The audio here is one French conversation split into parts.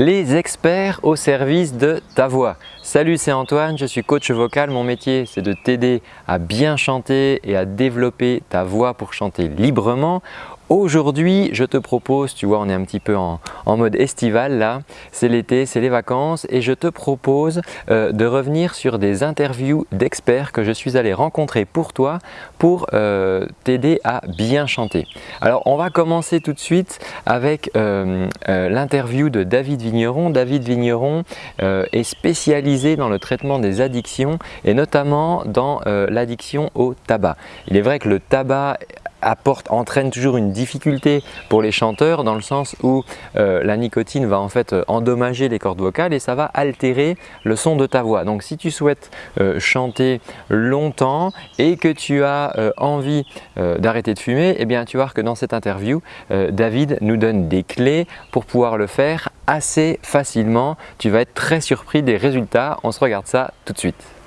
les experts au service de ta voix. Salut, c'est Antoine, je suis coach vocal. Mon métier, c'est de t'aider à bien chanter et à développer ta voix pour chanter librement. Aujourd'hui, je te propose, tu vois, on est un petit peu en, mode estival là, c'est l'été, c'est les vacances et je te propose euh, de revenir sur des interviews d'experts que je suis allé rencontrer pour toi pour euh, t'aider à bien chanter. Alors, on va commencer tout de suite avec euh, l'interview de David Vigneron. David Vigneron est spécialisé dans le traitement des addictions et notamment dans l'addiction au tabac. Il est vrai que le tabac apporte, entraîne toujours une difficulté pour les chanteurs dans le sens où euh, la nicotine va en fait euh, endommager les cordes vocales et ça va altérer le son de ta voix. Donc si tu souhaites euh, chanter longtemps et que tu as envie d'arrêter de fumer, eh bien tu vas voir que dans cette interview, David nous donne des clés pour pouvoir le faire assez facilement. Tu vas être très surpris des résultats. On se regarde ça tout de suite.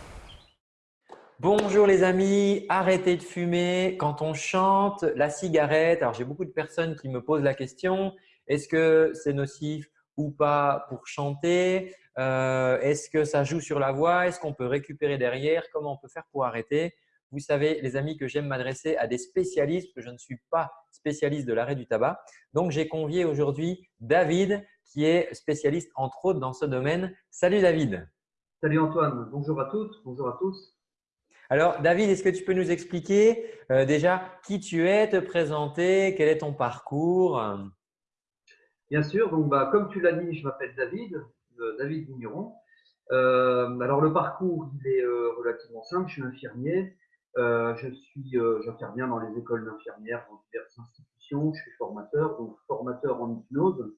Bonjour les amis, arrêtez de fumer quand on chante la cigarette. Alors j'ai beaucoup de personnes qui me posent la question, est-ce que c'est nocif ou pas pour chanter? Euh, Est-ce que ça joue sur la voix? Est-ce qu'on peut récupérer derrière? Comment on peut faire pour arrêter? Vous savez les amis que j'aime m'adresser à des spécialistes, que je ne suis pas spécialiste de l'arrêt du tabac. Donc j'ai convié aujourd'hui David qui est spécialiste entre autres dans ce domaine. Salut David Salut Antoine, bonjour à toutes, bonjour à tous. Alors, David, est-ce que tu peux nous expliquer euh, déjà qui tu es, te présenter, quel est ton parcours? Bien sûr, donc, bah, comme tu l'as dit, je m'appelle David, euh, David Vigneron. Euh, alors, le parcours, il est relativement simple. Je suis infirmier. je suis, j'interviens dans les écoles d'infirmières, dans diverses institutions. Je suis formateur, donc formateur en hypnose,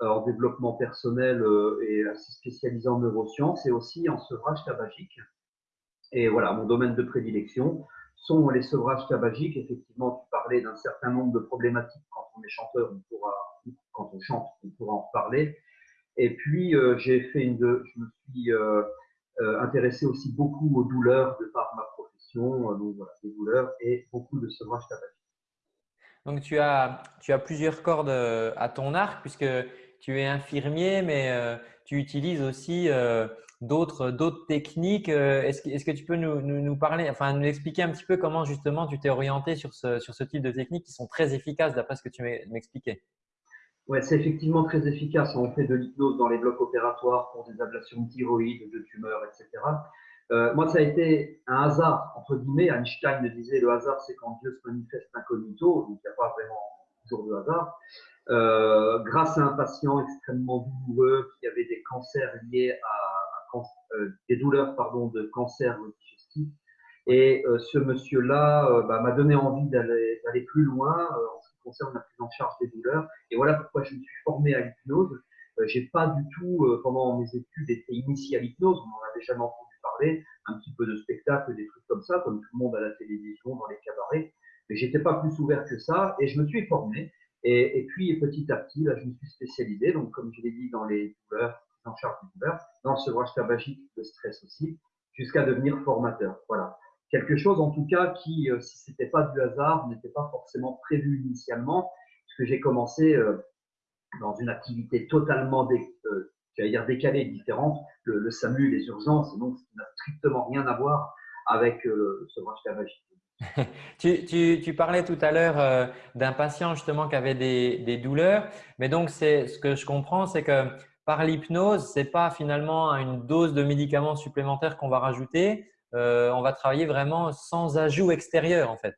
en développement personnel et assez spécialisé en neurosciences et aussi en sevrage tabagique. Et voilà, mon domaine de prédilection sont les sevrages tabagiques. Effectivement, tu parlais d'un certain nombre de problématiques quand on est chanteur, on pourra, quand on chante, on pourra en parler. Et puis, euh, j'ai fait une, je me suis euh, euh, intéressé aussi beaucoup aux douleurs de par ma profession, donc voilà, des douleurs et beaucoup de sevrage tabagique. Donc, tu as, tu as plusieurs cordes à ton arc puisque tu es infirmier, mais tu utilises aussi d'autres techniques. Euh, est-ce que, est que, tu peux nous, nous, parler, enfin nous expliquer un petit peu comment justement tu t'es orienté sur ce, sur ce type de techniques qui sont très efficaces d'après ce que tu m'expliquais? Ouais, c'est effectivement très efficace. On fait de l'hypnose dans les blocs opératoires pour des ablations de thyroïde, de tumeurs, etc. Euh, moi, ça a été un hasard, entre guillemets. Einstein disait le hasard, c'est quand Dieu se manifeste incognito, donc il n'y a pas vraiment toujours de hasard. Euh, grâce à un patient extrêmement douloureux qui avait des cancers liés à des douleurs pardon, de cancer digestif. Et euh, ce monsieur-là euh, bah, m'a donné envie d'aller plus loin en ce qui concerne la prise en charge des douleurs. Et voilà pourquoi je me suis formé à l'hypnose. J'ai pas du tout, pendant mes études, été initié à l'hypnose. On n'en avait jamais entendu parler. Un petit peu de spectacle, des trucs comme ça, comme tout le monde à la télévision, dans les cabarets. Mais j'étais pas plus ouvert que ça. Et je me suis formé. Et, et, puis petit à petit, là, je me suis spécialisé. Donc, comme je l'ai dit, dans les douleurs, en charge du douleur, dans le sevrage tabagique, de stress aussi, jusqu'à devenir formateur. Voilà. Quelque chose en tout cas qui, euh, si c'était pas du hasard, n'était pas forcément prévu initialement, puisque j'ai commencé euh, dans une activité totalement dé, euh, dire décalée, différente, le, SAMU, les urgences, et donc ça n'a strictement rien à voir avec le sevrage tabagique. tu, parlais tout à l'heure d'un patient justement qui avait des, des douleurs, mais donc ce que je comprends, c'est que par l'hypnose, ce n'est pas finalement une dose de médicaments supplémentaires qu'on va rajouter. Euh, on va travailler vraiment sans ajout extérieur en fait.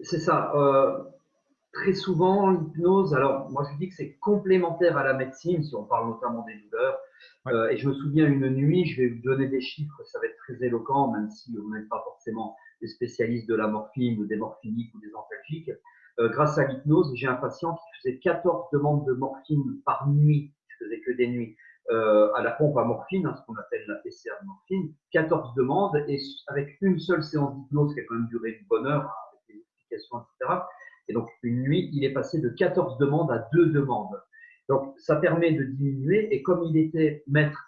C'est ça. Euh, très souvent, l'hypnose, alors moi je dis que c'est complémentaire à la médecine, si on parle notamment des douleurs. Euh, et je me souviens une nuit, je vais vous donner des chiffres, ça va être très éloquent, même si on n'est pas forcément des spécialistes de la morphine ou des morphiniques ou des antalgiques. grâce à l'hypnose, j'ai un patient qui faisait 14 demandes de morphine par nuit faisais que des nuits, euh, à la pompe à morphine, hein, ce qu'on appelle la PCR de morphine, 14 demandes, et avec une seule séance d'hypnose qui a quand même duré une bonne heure, hein, avec des explications, etc. Et donc, une nuit, il est passé de 14 demandes à 2 demandes. Donc, ça permet de diminuer, et comme il était maître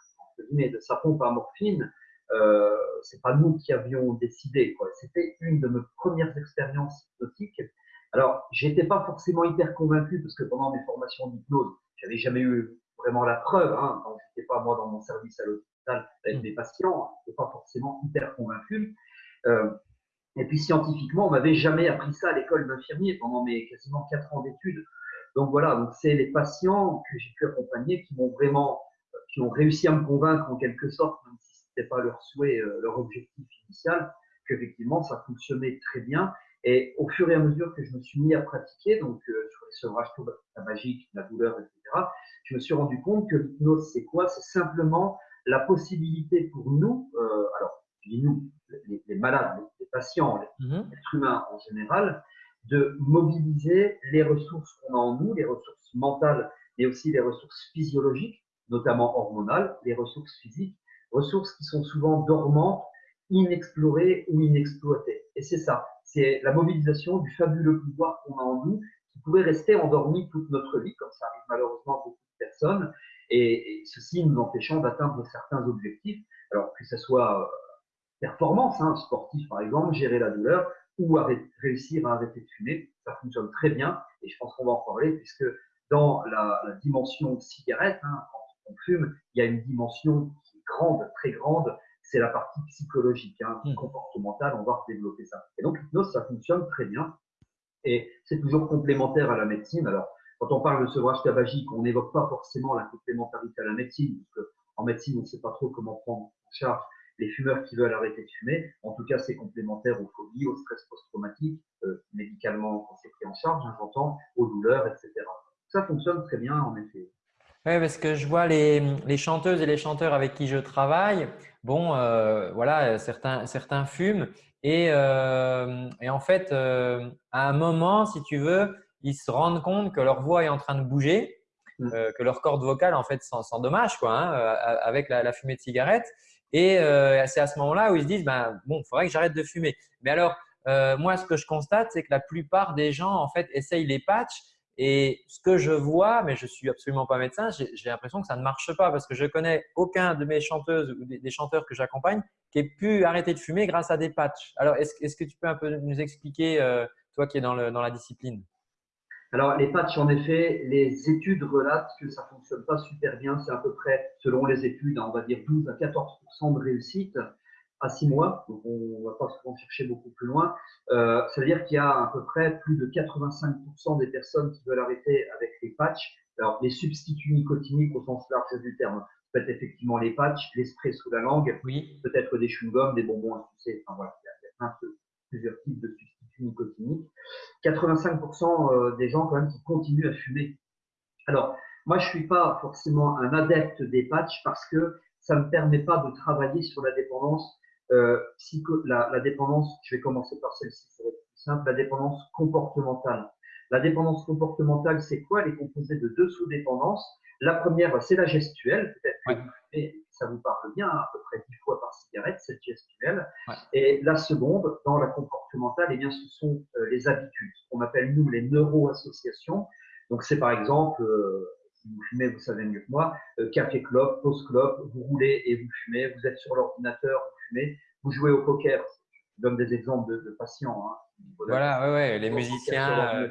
de sa pompe à morphine, euh, c'est pas nous qui avions décidé, C'était une de nos premières expériences hypnotiques. Alors, j'étais pas forcément hyper convaincu parce que pendant mes formations d'hypnose, j'avais jamais eu vraiment la preuve. Hein, quand je n'étais pas moi dans mon service à l'hôpital avec des patients, je n'étais pas forcément hyper convaincu. Euh, et puis scientifiquement, on m'avait jamais appris ça à l'école d'infirmier pendant mes quasiment quatre ans d'études. Donc voilà, donc c'est les patients que j'ai pu accompagner qui m'ont vraiment, qui ont réussi à me convaincre en quelque sorte, même si c'était pas leur souhait, euh, leur objectif initial, qu'effectivement ça fonctionnait très bien. Et au fur et à mesure que je me suis mis à pratiquer, donc euh, sur les sevrages magique, la douleur, etc., je me suis rendu compte que l'hypnose, c'est quoi? C'est simplement la possibilité pour nous, euh, alors je dis nous, les, malades, les, patients, les mhm. êtres humains en général, de mobiliser les ressources qu'on a en nous, les ressources mentales, mais aussi les ressources physiologiques, notamment hormonales, les ressources physiques, ressources qui sont souvent dormantes, inexplorées ou inexploitées. Et c'est ça, c'est la mobilisation du fabuleux pouvoir qu'on a en nous, qui pourrait rester endormi toute notre vie, comme ça arrive malheureusement à beaucoup de personnes, et, ceci nous empêchant d'atteindre certains objectifs, alors que ce soit euh, performance, hein, sportif par exemple, gérer la douleur, ou réussir à arrêter de fumer. Ça fonctionne très bien et je pense qu'on va en parler puisque dans la, dimension cigarette, hein, quand on fume, il y a une dimension qui est grande, très grande, c'est la partie psychologique, hein, hmm. comportementale, on va développer ça. Et donc l'hypnose, ça fonctionne très bien et c'est toujours complémentaire à la médecine. Alors, quand on parle de sevrage tabagique, on n'évoque pas forcément la complémentarité à la médecine, parce qu'en médecine, on ne sait pas trop comment prendre en charge les fumeurs qui veulent arrêter de fumer. En tout cas, c'est complémentaire aux phobies, au stress post-traumatique, euh, médicalement quand c'est pris en charge, hein, j'entends, aux douleurs, etc. Ça fonctionne très bien, en effet. Oui, parce que je vois les, les, chanteuses et les chanteurs avec qui je travaille. Bon, euh, voilà, certains, certains fument. Et, euh, et en fait, à un moment, si tu veux, ils se rendent compte que leur voix est en train de bouger, mmh. que leur corde vocale, en fait, s'endommage quoi, hein, avec la, la, fumée de cigarette. Et euh, c'est à ce moment-là où ils se disent, ben, bon, il faudrait que j'arrête de fumer. Mais alors, euh, moi, ce que je constate, c'est que la plupart des gens, en fait, essayent les patchs. Et ce que je vois, mais je suis absolument pas médecin, j'ai l'impression que ça ne marche pas parce que je connais aucun de mes chanteuses ou des, chanteurs que j'accompagne qui ait pu arrêter de fumer grâce à des patchs. Alors, est-ce que tu peux un peu nous expliquer, euh, toi qui es dans, le, dans la discipline? Alors, les patchs, en effet, les études relatent que ça fonctionne pas super bien. C'est à peu près, selon les études, on va dire 12 à 14% de réussite à 6 mois. Donc, on va pas souvent chercher beaucoup plus loin. Euh, ça veut dire qu'il y a à peu près plus de 85% des personnes qui veulent arrêter avec les patchs. Alors, les substituts nicotiniques au sens large du terme. Peut-être effectivement les patchs, les sprays sous la langue, oui. peut-être des chewing-gums, des bonbons à sucer. Enfin, voilà, il y a, plusieurs types de substituts nicotinique. 85% euh, des gens quand même qui continuent à fumer. Alors, moi, je suis pas forcément un adepte des patchs parce que ça me permet pas de travailler sur la dépendance euh, psycho, la, la, dépendance. Je vais commencer par celle-ci, c'est plus simple. La dépendance comportementale. La dépendance comportementale, c'est quoi? Elle est composée de deux sous-dépendances. La première, c'est la gestuelle, peut-être ça vous parle bien, à peu près 10 fois par cigarette, cette gestuelle. Et la seconde, dans la comportementale, eh bien, ce sont euh, les habitudes, ce qu'on appelle nous les neuroassociations. Donc c'est par exemple, euh, si vous fumez, vous savez mieux que moi, euh, café clope, pause clope, vous roulez et vous fumez, vous êtes sur l'ordinateur, vous jouez au poker. Je donne des exemples de, patients. Hein, voilà, ouais, ouais, les musiciens.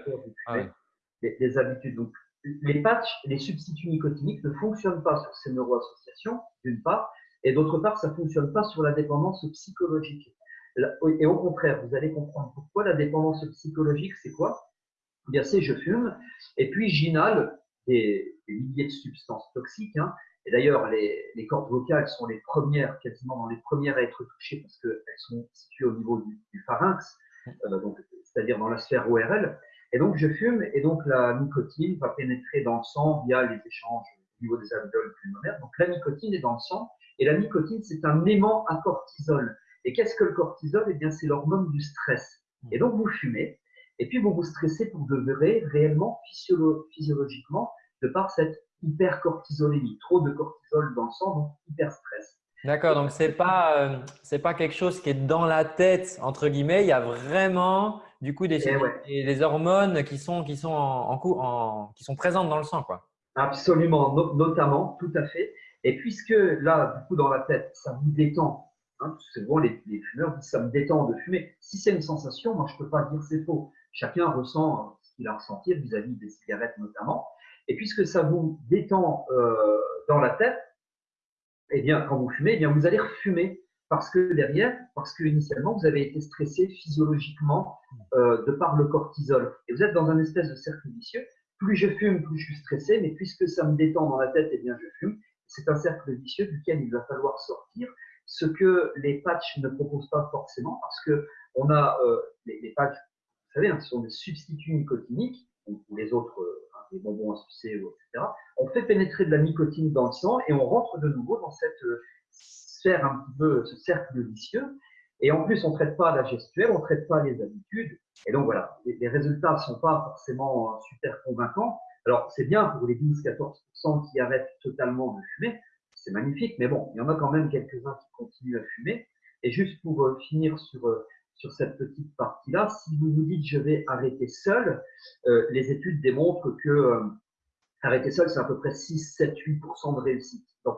les, habitudes. Donc les patchs, les substituts nicotiniques ne fonctionnent pas sur ces neuroassociations, d'une part, et d'autre part, ça ne fonctionne pas sur la dépendance psychologique. Et au contraire, vous allez comprendre pourquoi la dépendance psychologique, c'est quoi? Eh Bien, c'est je fume, et puis j'inhale des, milliers de substances toxiques. Hein. Et d'ailleurs, les, cordes vocales sont les premières, quasiment dans les premières à être touchées parce qu'elles sont situées au niveau du, pharynx, euh, c'est-à-dire dans la sphère ORL. Et donc, je fume et donc la nicotine va pénétrer dans le sang via les échanges au niveau des alvéoles pulmonaires. Donc, la nicotine est dans le sang et la nicotine, c'est un aimant à cortisol. Et qu'est-ce que le cortisol? Eh bien, c'est l'hormone du stress. Et donc, vous fumez et puis vous vous stressez pour de réellement, physiologiquement, de par cette hypercortisolémie. Trop de cortisol dans le sang, donc hyper stress. D'accord, donc c'est pas euh, c'est pas quelque chose qui est dans la tête entre guillemets. Il y a vraiment du coup des, eh hormones qui sont qui sont en, en, qui sont présentes dans le sang, quoi. Absolument, notamment, tout à fait. Et puisque là, du coup, dans la tête, ça vous détend. Hein, souvent, les, les, fumeurs disent ça me détend de fumer. Si c'est une sensation, moi, je peux pas dire c'est faux. Chacun ressent ce qu'il a ressenti vis-à-vis des cigarettes notamment. Et puisque ça vous détend euh, dans la tête, eh bien, quand vous fumez, eh bien, vous allez refumer parce que derrière, parce que initialement, vous avez été stressé physiologiquement euh, de par le cortisol. Et vous êtes dans un espèce de cercle vicieux. Plus je fume, plus je suis stressé, mais puisque ça me détend dans la tête, eh bien, je fume. C'est un cercle vicieux duquel il va falloir sortir, ce que les patchs ne proposent pas forcément, parce que on a euh, les, patchs, vous savez, hein, ce sont des substituts nicotiniques, ou, les autres, euh, les bonbons sucer, etc. On fait pénétrer de la nicotine dans le sang et on rentre de nouveau dans cette euh, sphère un peu, ce cercle vicieux. Et en plus, on ne traite pas la gestuelle, on ne traite pas les habitudes. Et donc voilà, les, résultats ne sont pas forcément super convaincants. Alors, c'est bien pour les 12-14% qui arrêtent totalement de fumer, c'est magnifique, mais bon, il y en a quand même quelques-uns qui continuent à fumer. Et juste pour euh, finir sur, euh, sur cette petite partie-là, si vous vous dites je vais arrêter seul, euh, les études démontrent que euh, arrêter seul, c'est à peu près 6, 7, 8% de réussite. Donc,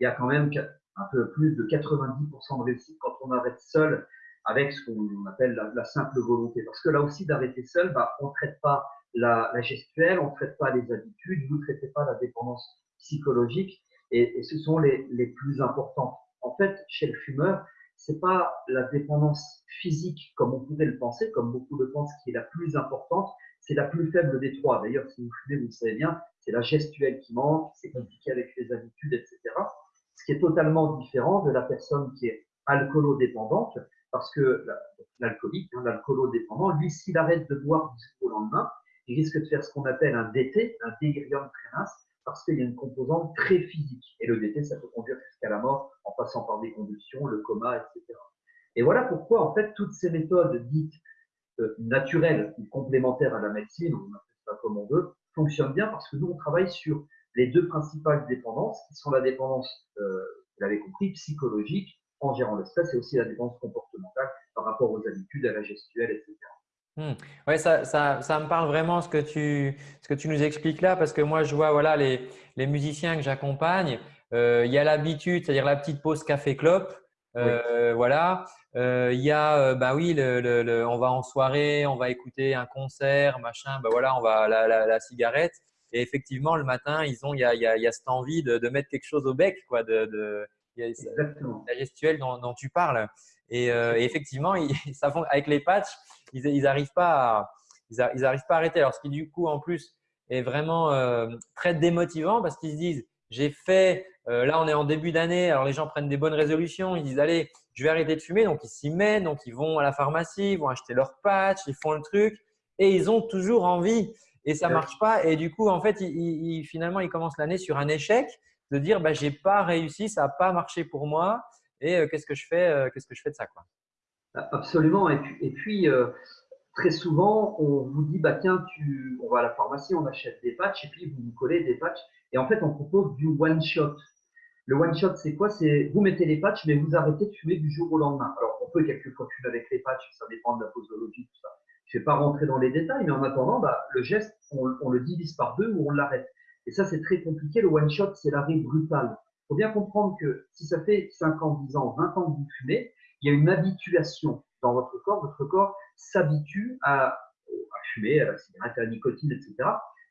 il y a quand même un peu plus de 90% de réussite quand on arrête seul avec ce qu'on appelle la, simple volonté. Parce que là aussi, d'arrêter seul, bah, on ne traite pas la, gestuelle, on ne traite pas les habitudes, vous ne traitez pas la dépendance psychologique, et, et ce sont les, les, plus importantes. En fait, chez le fumeur, c'est pas la dépendance physique comme on pourrait le penser, comme beaucoup le pensent, qui est la plus importante, c'est la plus faible des trois. D'ailleurs, si vous fumez, vous le savez bien, c'est la gestuelle qui manque, c'est compliqué avec les habitudes, etc. Ce qui est totalement différent de la personne qui est alcoolodépendante, parce que l'alcoolique, hein, l'alcoolodépendant, lui, s'il arrête de boire du jour au lendemain, il risque de faire ce qu'on appelle un DT, un délirium tremens, parce qu'il y a une composante très physique. Et le DT, ça peut conduire jusqu'à la mort en passant par des convulsions, le coma, etc. Et voilà pourquoi, en fait, toutes ces méthodes dites euh, naturelles ou complémentaires à la médecine, on appelle ça comme on veut, fonctionnent bien parce que nous, on travaille sur les deux principales dépendances, qui sont la dépendance, euh, vous l'avez compris, psychologique, en gérant le stress, et aussi la dépendance comportementale par rapport aux habitudes, à la gestuelle, etc. Mmh. Oui, ça, ça, ça, me parle vraiment ce que, tu, ce que tu nous expliques là, parce que moi, je vois voilà, les, les musiciens que j'accompagne, euh, il y a l'habitude, c'est-à-dire la petite pause café-clope. Euh, oui. Voilà. Euh, il y a, bah oui, le, le, le, on va en soirée, on va écouter un concert, machin. Bah voilà, on va la, la, la cigarette. Et effectivement, le matin, ils ont, il y a, il y a, il y a cette envie de, de, mettre quelque chose au bec, quoi, de, de la gestuelle dont, dont, tu parles. Et, euh, et effectivement, ils, ça avec les patchs, ils, ils arrivent pas à, ils, ils, arrivent pas à arrêter. Alors, ce qui du coup, en plus, est vraiment euh, très démotivant parce qu'ils se disent, j'ai fait, euh, là, on est en début d'année, alors les gens prennent des bonnes résolutions, ils disent, allez, je vais arrêter de fumer. Donc, ils s'y mettent, donc ils vont à la pharmacie, ils vont acheter leur patch, ils font le truc et ils ont toujours envie et ça marche pas. Et du coup, en fait, ils, ils, finalement, ils commencent l'année sur un échec de dire, bah, j'ai pas réussi, ça n'a pas marché pour moi et euh, qu'est-ce que je fais, euh, qu'est-ce que je fais de ça, quoi? Absolument. Et puis, et puis euh, très souvent, on vous dit, bah, tiens, tu, on va à la pharmacie, on achète des patchs et puis vous vous collez des patchs. Et en fait, on propose du one shot. Le one shot, c'est quoi? C'est vous mettez les patchs, mais vous arrêtez de fumer du jour au lendemain. Alors, on peut quelquefois fumer avec les patchs, ça dépend de la posologie, tout ça. Je ne vais pas rentrer dans les détails, mais en attendant, bah, le geste, on, on, le divise par deux ou on l'arrête. Et ça, c'est très compliqué. Le one shot, c'est l'arrêt brutal. Faut bien comprendre que si ça fait 5 ans, 10 ans, 20 ans que vous fumez, il y a une habituation dans votre corps. Votre corps s'habitue à, fumer, à la cigarette, à la nicotine, etc.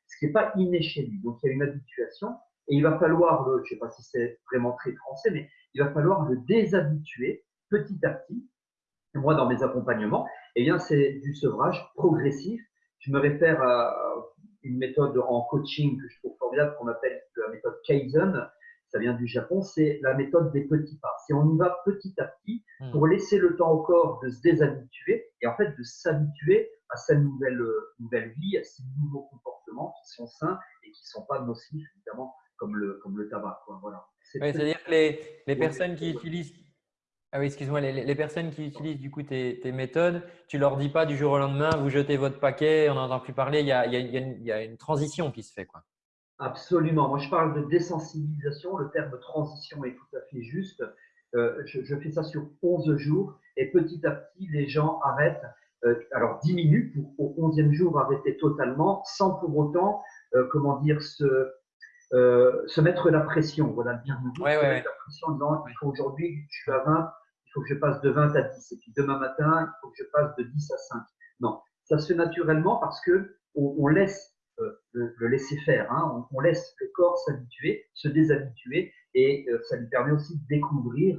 Ce qui n'est pas inné chez lui. Donc, il y a une habituation. Et il va falloir, je ne sais pas si c'est vraiment très français, mais il va falloir le déshabituer petit à petit. Et moi, dans mes accompagnements, eh bien, c'est du sevrage progressif. Je me réfère à une méthode en coaching que je trouve formidable qu'on appelle la méthode Kaizen. Ça vient du Japon, c'est la méthode des petits pas. C'est on y va petit à petit pour laisser le temps au corps de se déshabituer et en fait de s'habituer à sa nouvelle, nouvelle vie, à ses nouveaux comportements qui sont sains et qui ne sont pas nocifs, évidemment, comme le, comme le tabac. Quoi. Voilà. C'est-à-dire que les, les personnes qui utilisent ah oui, excuse-moi, les, les, personnes qui utilisent du coup tes, tes, méthodes, tu leur dis pas du jour au lendemain, vous jetez votre paquet, on n'entend plus parler, il y, a, il, y a, il y, a, une transition qui se fait. quoi. Absolument. Moi, je parle de désensibilisation. Le terme transition est tout à fait juste. Euh, je, je, fais ça sur 11 jours et petit à petit, les gens arrêtent. Euh, alors, 10 minutes pour au 11e jour arrêter totalement sans pour autant, euh, comment dire, se, euh, se mettre la pression. Voilà le bien ouais, ouais, la pression en disant il faut aujourd'hui, je suis à 20, il faut que je passe de 20 à 10. Et puis demain matin, il faut que je passe de 10 à 5. Non, ça se fait naturellement parce que on, on laisse le, laisser faire. Hein. On, laisse le corps s'habituer, se déshabituer, et ça lui permet aussi de découvrir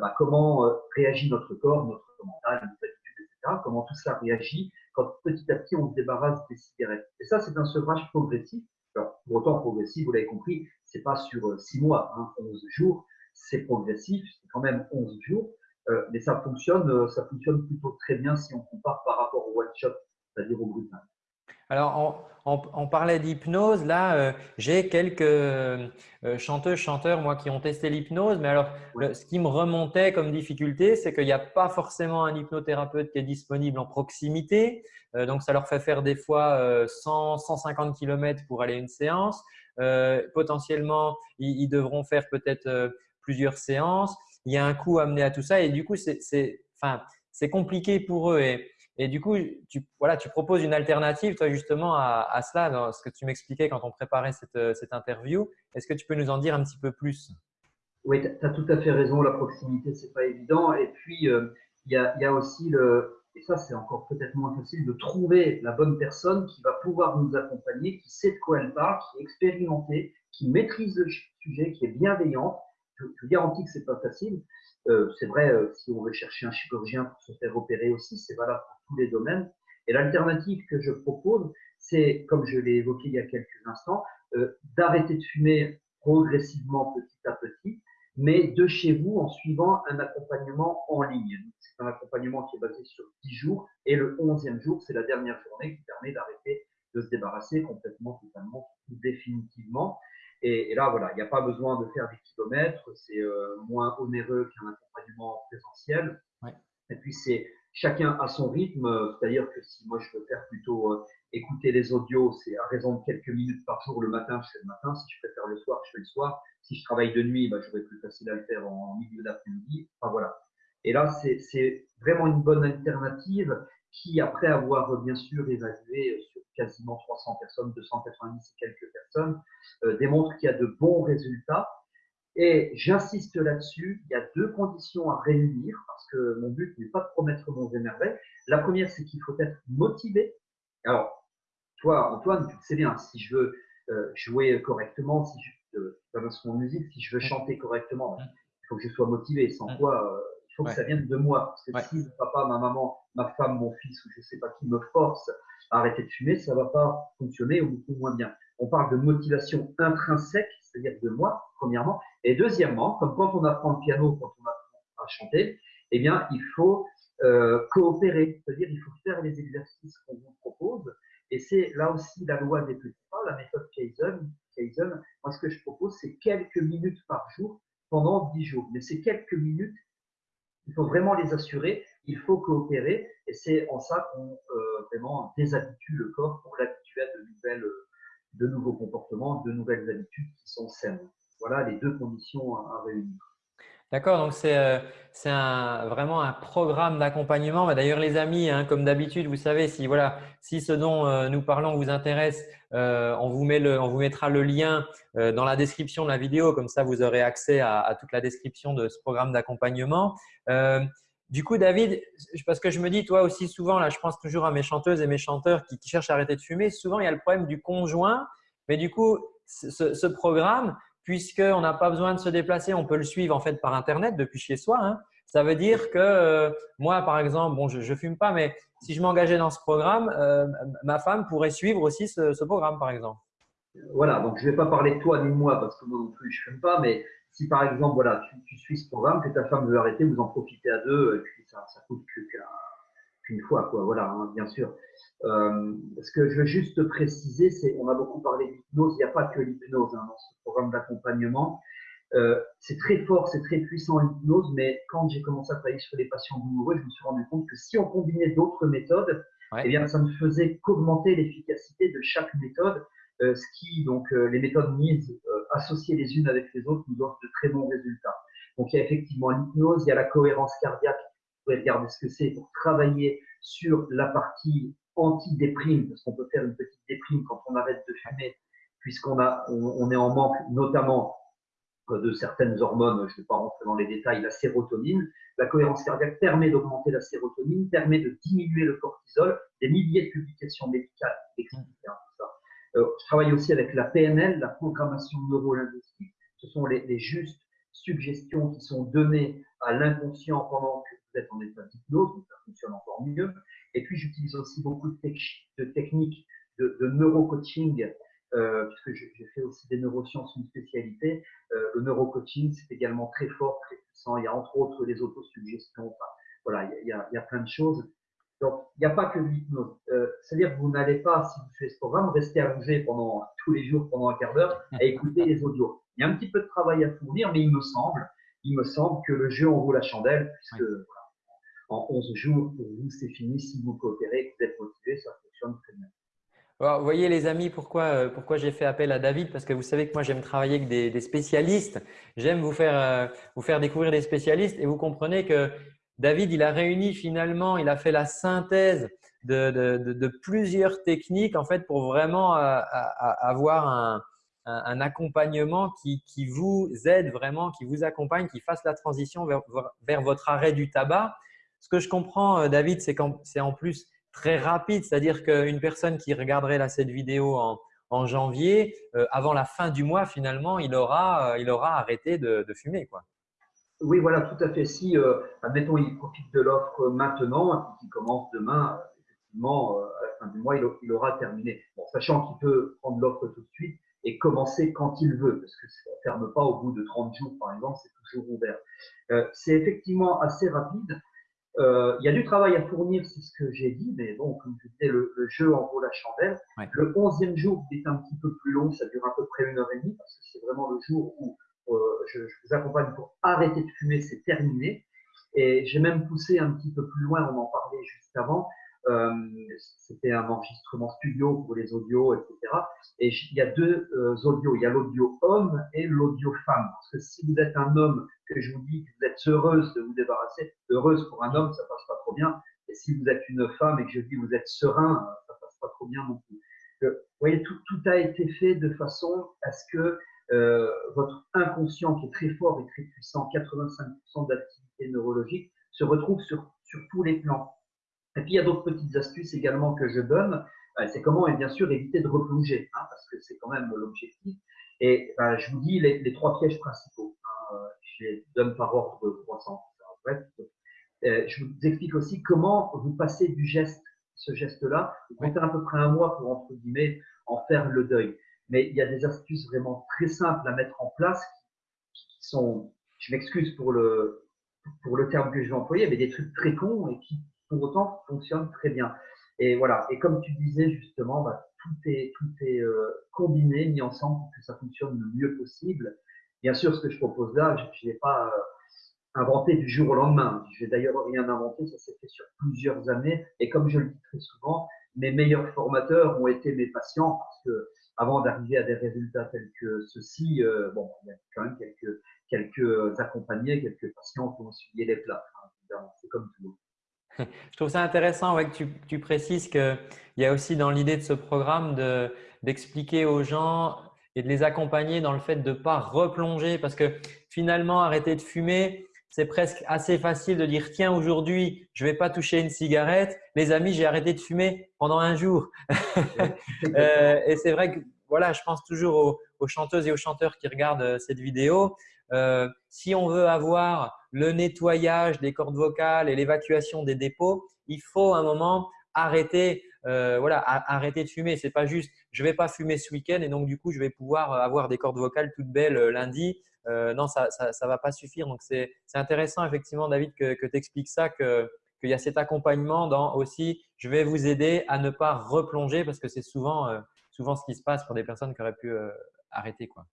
bah, comment réagit notre corps, notre mental, nos habitudes, etc. Comment tout ça réagit quand petit à petit on se débarrasse des cigarettes. Et ça, c'est un sevrage progressif. Alors, pour autant progressif, vous l'avez compris, c'est pas sur 6 mois, hein, 11 jours, c'est progressif, c'est quand même 11 jours, euh, mais ça fonctionne, euh, ça fonctionne plutôt très bien si on compare par rapport au one shot, c'est-à-dire au brutal. Alors, on, parlait d'hypnose. Là, euh, j'ai quelques chanteuses, chanteurs, moi, qui ont testé l'hypnose. Mais alors, ce qui me remontait comme difficulté, c'est qu'il n'y a pas forcément un hypnothérapeute qui est disponible en proximité. donc, ça leur fait faire des fois 100, 150 km pour aller à une séance. potentiellement, ils, devront faire peut-être plusieurs séances. Il y a un coût amené à tout ça et du coup, c'est compliqué pour eux. Et, et du coup, tu, voilà, tu proposes une alternative, toi, justement, à, cela, dans ce que tu m'expliquais quand on préparait cette, cette interview. Est-ce que tu peux nous en dire un petit peu plus? Oui, tu as tout à fait raison. La proximité, c'est pas évident. Et puis, euh, il y, a, aussi le, et ça, c'est encore peut-être moins facile, de trouver la bonne personne qui va pouvoir nous accompagner, qui sait de quoi elle parle, qui est expérimentée, qui maîtrise le sujet, qui est bienveillante je, vous garantis que c'est pas facile. Euh, c'est vrai, euh, si on veut chercher un chirurgien pour se faire opérer aussi, c'est valable pour tous les domaines. Et l'alternative que je propose, c'est, comme je l'ai évoqué il y a quelques instants, euh, d'arrêter de fumer progressivement petit à petit, mais de chez vous en suivant un accompagnement en ligne. C'est un accompagnement qui est basé sur 10 jours et le 11e jour, c'est la dernière journée qui permet d'arrêter de se débarrasser complètement, totalement, définitivement. Et, là, voilà, il n'y a pas besoin de faire des kilomètres, c'est euh, moins onéreux qu'un accompagnement présentiel. Et puis, c'est chacun à son rythme, c'est-à-dire que si moi je veux faire plutôt euh, écouter les audios, c'est à raison de quelques minutes par jour le matin, je fais le matin. Si je préfère le soir, je fais le soir. Si je travaille de nuit, bah, j'aurai plus facile à le faire en milieu d'après-midi. Enfin voilà. Et là, c'est vraiment une bonne alternative qui, après avoir bien sûr évalué sur quasiment 300 personnes, 290 et quelques personnes, euh, démontre qu'il y a de bons résultats. Et j'insiste là-dessus, il y a deux conditions à réunir, parce que mon but n'est pas de promettre mon émerveil. La première, c'est qu'il faut être motivé. Alors, toi, Antoine, tu sais bien, si je veux euh, jouer correctement, si je euh, mon musique, si je veux chanter correctement, il faut que je sois motivé, sans quoi euh, il faut que ça vienne de moi. Parce que si papa, ma maman, ma femme, mon fils ou je ne sais pas qui me force à arrêter de fumer, ça ne va pas fonctionner ou beaucoup moins bien. On parle de motivation intrinsèque, c'est-à-dire de moi, premièrement. Et deuxièmement, comme quand on apprend le piano, quand on apprend à chanter, eh bien, il faut euh, coopérer, c'est-à-dire il faut faire les exercices qu'on vous propose. Et c'est là aussi la loi des petits pas, la méthode Kaizen. Kaizen. Moi, ce que je propose, c'est quelques minutes par jour pendant 10 jours. Mais ces quelques minutes, il faut vraiment les assurer, il faut coopérer, et c'est en ça qu'on euh, vraiment déshabitue le corps pour l'habituer à de, nouvelles, de nouveaux comportements, de nouvelles habitudes qui sont saines. Voilà les deux conditions à réunir. D'accord, donc c'est euh, vraiment un programme d'accompagnement. Bah, d'ailleurs, les amis, hein, comme d'habitude, vous savez, si, voilà, si ce dont euh, nous parlons vous intéresse, euh, on, vous met le, on vous mettra le lien dans la description de la vidéo. Comme ça, vous aurez accès à, toute la description de ce programme d'accompagnement. Du coup, David, parce que je me dis, toi aussi souvent, là, je pense toujours à mes chanteuses et mes chanteurs qui, cherchent à arrêter de fumer. Souvent, il y a le problème du conjoint. Mais du coup, ce, ce programme, puisqu'on n'a pas besoin de se déplacer, on peut le suivre en fait par Internet depuis chez soi. Hein. Ça veut dire que euh, moi, par exemple, bon, je ne fume pas, mais si je m'engageais dans ce programme, euh, ma femme pourrait suivre aussi ce, programme, par exemple. Voilà, donc je ne vais pas parler de toi ni de moi parce que moi non plus je ne fume pas, mais si par exemple voilà, tu, suis ce programme, que ta femme veut arrêter, vous en profitez à deux, et puis ça, ça coûte qu'une fois, quoi. Voilà, hein, bien sûr. Euh, ce que je veux juste préciser, c'est, on a beaucoup parlé d'hypnose, il n'y a pas que l'hypnose hein, dans ce programme d'accompagnement. Euh, c'est très fort, c'est très puissant l'hypnose, mais quand j'ai commencé à travailler sur les patients douloureux, je me suis rendu compte que si on combinait d'autres méthodes, eh bien, ça ne faisait qu'augmenter l'efficacité de chaque méthode, euh, ce qui, donc, les méthodes mises associées les unes avec les autres nous offrent de très bons résultats. Donc, il y a effectivement l'hypnose, il y a la cohérence cardiaque, vous pouvez regarder ce que c'est pour travailler sur la partie anti-déprime, parce qu'on peut faire une petite déprime quand on arrête de fumer, puisqu'on a, on, est en manque notamment de certaines hormones, je ne vais pas rentrer dans les détails, la sérotonine. La cohérence cardiaque permet d'augmenter la sérotonine, permet de diminuer le cortisol. Des milliers de publications médicales expliquent hein, ça. je travaille aussi avec la PNL, la programmation neuro-linguistique. Ce sont les, les justes suggestions qui sont données à l'inconscient pendant que vous êtes en état d'hypnose, donc ça fonctionne encore mieux. Et puis, j'utilise aussi beaucoup de, de techniques de, de neurocoaching, euh, puisque j'ai fait aussi des neurosciences une spécialité. Euh, le neurocoaching, c'est également très fort, très puissant. Il y a entre autres les autosuggestions. Enfin, voilà, il y, a, il y a plein de choses. Donc, il n'y a pas que l'hypnose. Euh, C'est-à-dire que vous n'allez pas, si vous faites ce programme, rester allongé pendant tous les jours, pendant un quart d'heure, à écouter les audios. Il y a un petit peu de travail à fournir, mais il me semble, il me semble que le jeu en vaut la chandelle, puisque voilà, en 11 jours, pour vous, c'est fini. Si vous coopérez, que vous êtes motivé, ça fonctionne très bien. vous voyez les amis, pourquoi, euh, pourquoi j'ai fait appel à David? Parce que vous savez que moi j'aime travailler avec des, des spécialistes. J'aime vous faire, euh, vous faire découvrir des spécialistes et vous comprenez que David, il a réuni finalement, il a fait la synthèse de, plusieurs techniques en fait pour vraiment euh, avoir un, accompagnement qui, vous aide vraiment, qui vous accompagne, qui fasse la transition vers, votre arrêt du tabac. Ce que je comprends, euh, David, c'est qu'en c'est plus très rapide, c'est-à-dire qu'une personne qui regarderait cette vidéo en, janvier, euh, avant la fin du mois, finalement, il aura, il aura arrêté de, de fumer. Quoi. Oui, voilà, tout à fait. Si, euh, admettons, il profite de l'offre maintenant et qu'il commence demain, effectivement, euh, à la fin du mois, il, aura terminé. Bon, sachant qu'il peut prendre l'offre tout de suite et commencer quand il veut, parce que ça ne ferme pas au bout de 30 jours, par exemple, c'est toujours ouvert. Euh, c'est effectivement assez rapide. Euh, il y a du travail à fournir, c'est ce que j'ai dit, mais bon, comme je disais, le, jeu en vaut la chandelle. Le onzième jour est un petit peu plus long, ça dure à peu près une heure et demie, parce que c'est vraiment le jour où euh, je, vous accompagne pour arrêter de fumer, c'est terminé. Et j'ai même poussé un petit peu plus loin, on en parlait juste avant. Euh, c'était un enregistrement studio pour les audios, etc. Et il y a deux euh, audios. Il y a l'audio homme et l'audio femme. Parce que si vous êtes un homme, que je vous dis que vous êtes heureuse de vous débarrasser, heureuse pour un homme, ça passe pas trop bien. Et si vous êtes une femme et que je dis que vous êtes serein, ça passe pas trop bien non plus. vous voyez, tout, tout a été fait de façon à ce que euh, votre inconscient qui est très fort et très puissant, 85% d'activité neurologique, se retrouve sur, sur tous les plans. Et puis il y a d'autres petites astuces également que je donne. Euh, c'est comment, et bien sûr, éviter de replonger, hein, parce que c'est quand même l'objectif. Et ben, je vous dis les, les trois pièges principaux. Hein, euh, je les donne par ordre de croissance. Bref, je vous explique aussi comment vous passez du geste, ce geste-là. Vous comptez à peu près un mois pour, entre guillemets, en faire le deuil mais il y a des astuces vraiment très simples à mettre en place qui, sont, je m'excuse pour le, pour le terme que je vais employer, mais des trucs très cons et qui pour autant fonctionnent très bien. Et voilà. Et comme tu disais justement, bah, tout est, tout est euh, combiné, mis ensemble pour que ça fonctionne le mieux possible. Bien sûr, ce que je propose là, je n'ai pas euh, inventé du jour au lendemain. Je n'ai d'ailleurs rien inventé, ça s'est fait sur plusieurs années. Et comme je le dis très souvent, mes meilleurs formateurs ont été mes patients parce que avant d'arriver à des résultats tels que ceux-ci, euh, bon, il y a quand même quelques, accompagnés, quelques patients qui ont suivi les plats. Hein, c'est comme tout. Je trouve ça intéressant ouais, que tu, tu précises qu'il y a aussi dans l'idée de ce programme d'expliquer aux gens et de les accompagner dans le fait de ne pas replonger parce que finalement, arrêter de fumer, c'est presque assez facile de dire tiens aujourd'hui je vais pas toucher une cigarette. Les amis j'ai arrêté de fumer pendant un jour. Euh, et c'est vrai que voilà je pense toujours aux, chanteuses et aux chanteurs qui regardent euh, cette vidéo. Euh, si on veut avoir le nettoyage des cordes vocales et l'évacuation des dépôts il faut un moment arrêter voilà arrêter de fumer. C'est pas juste je vais pas fumer ce week-end et donc du coup je vais pouvoir avoir des cordes vocales toutes belles lundi euh, non, ça ne va pas suffire. Donc, c'est intéressant effectivement, David, que, que tu expliques ça, qu'il y a cet accompagnement dans aussi, je vais vous aider à ne pas replonger parce que c'est souvent, euh, souvent ce qui se passe pour des personnes qui auraient pu euh, arrêter. Quoi.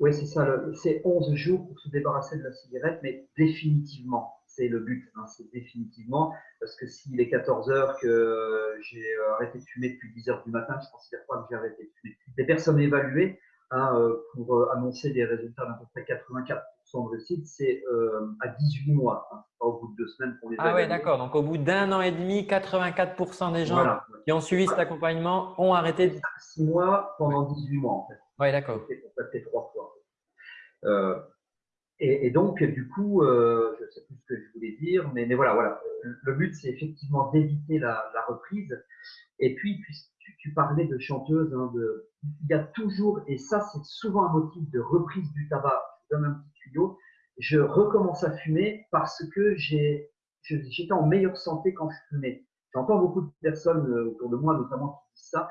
Oui, c'est ça. C'est 11 jours pour se débarrasser de la cigarette, mais définitivement. C'est le but, hein, c'est définitivement. Parce que s'il est 14 heures que j'ai arrêté de fumer depuis 10 heures du matin, je considère pas que j'ai arrêté de fumer. Les personnes évaluées, Hein, pour euh, annoncer des résultats d'à peu près 84% de réussite, c'est euh, à 18 mois, hein, pas au bout de deux semaines pour les Ah oui, d'accord. Donc, au bout d'un an et demi, 84% des gens qui ont suivi cet accompagnement ont arrêté. De... 6 mois pendant 18 mois, en fait. Oui, d'accord. Fait trois fois. Euh, Et, donc, du coup, euh, je ne sais plus ce que je voulais dire, mais, mais voilà, voilà. Le but, c'est effectivement d'éviter la, la, reprise. Et puis, tu, tu parlais de chanteuse, hein, de, il y a toujours, et ça, c'est souvent un motif de reprise du tabac. Je donne un petit tuyau. Je recommence à fumer parce que j'ai, j'étais en meilleure santé quand je fumais. J'entends beaucoup de personnes euh, autour de moi, notamment, qui disent ça.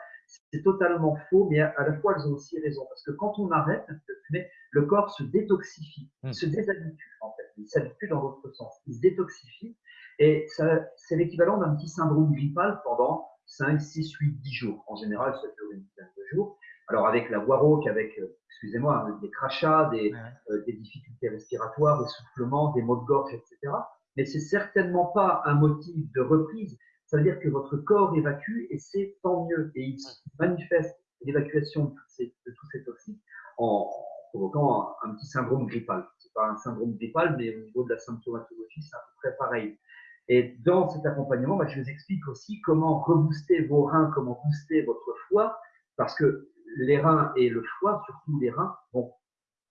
C'est totalement faux, mais à la fois, elles ont aussi raison. Parce que quand on arrête de fumer, le corps se détoxifie, il hmm. se déshabitue, en fait. Il s'habitue dans l'autre sens. Il se détoxifie. Et c'est l'équivalent d'un petit syndrome grippal pendant 5, 6, 8, 10 jours. En général, ça dure une dizaine de jours. Alors, avec la voix rauque, avec, euh, excusez-moi, hein, des crachats, des, euh, des difficultés respiratoires, des soufflements, des maux de gorge, etc. Mais c'est certainement pas un motif de reprise ça veut dire que votre corps évacue et c'est tant mieux. Et il manifeste l'évacuation de, tous ces toxiques en provoquant un, petit syndrome grippal. Ce n'est pas un syndrome grippal, mais au niveau de la symptomatologie, c'est à peu près pareil. Et dans cet accompagnement, bah, je vous explique aussi comment rebooster vos reins, comment booster votre foie, parce que les reins et le foie, surtout les reins, vont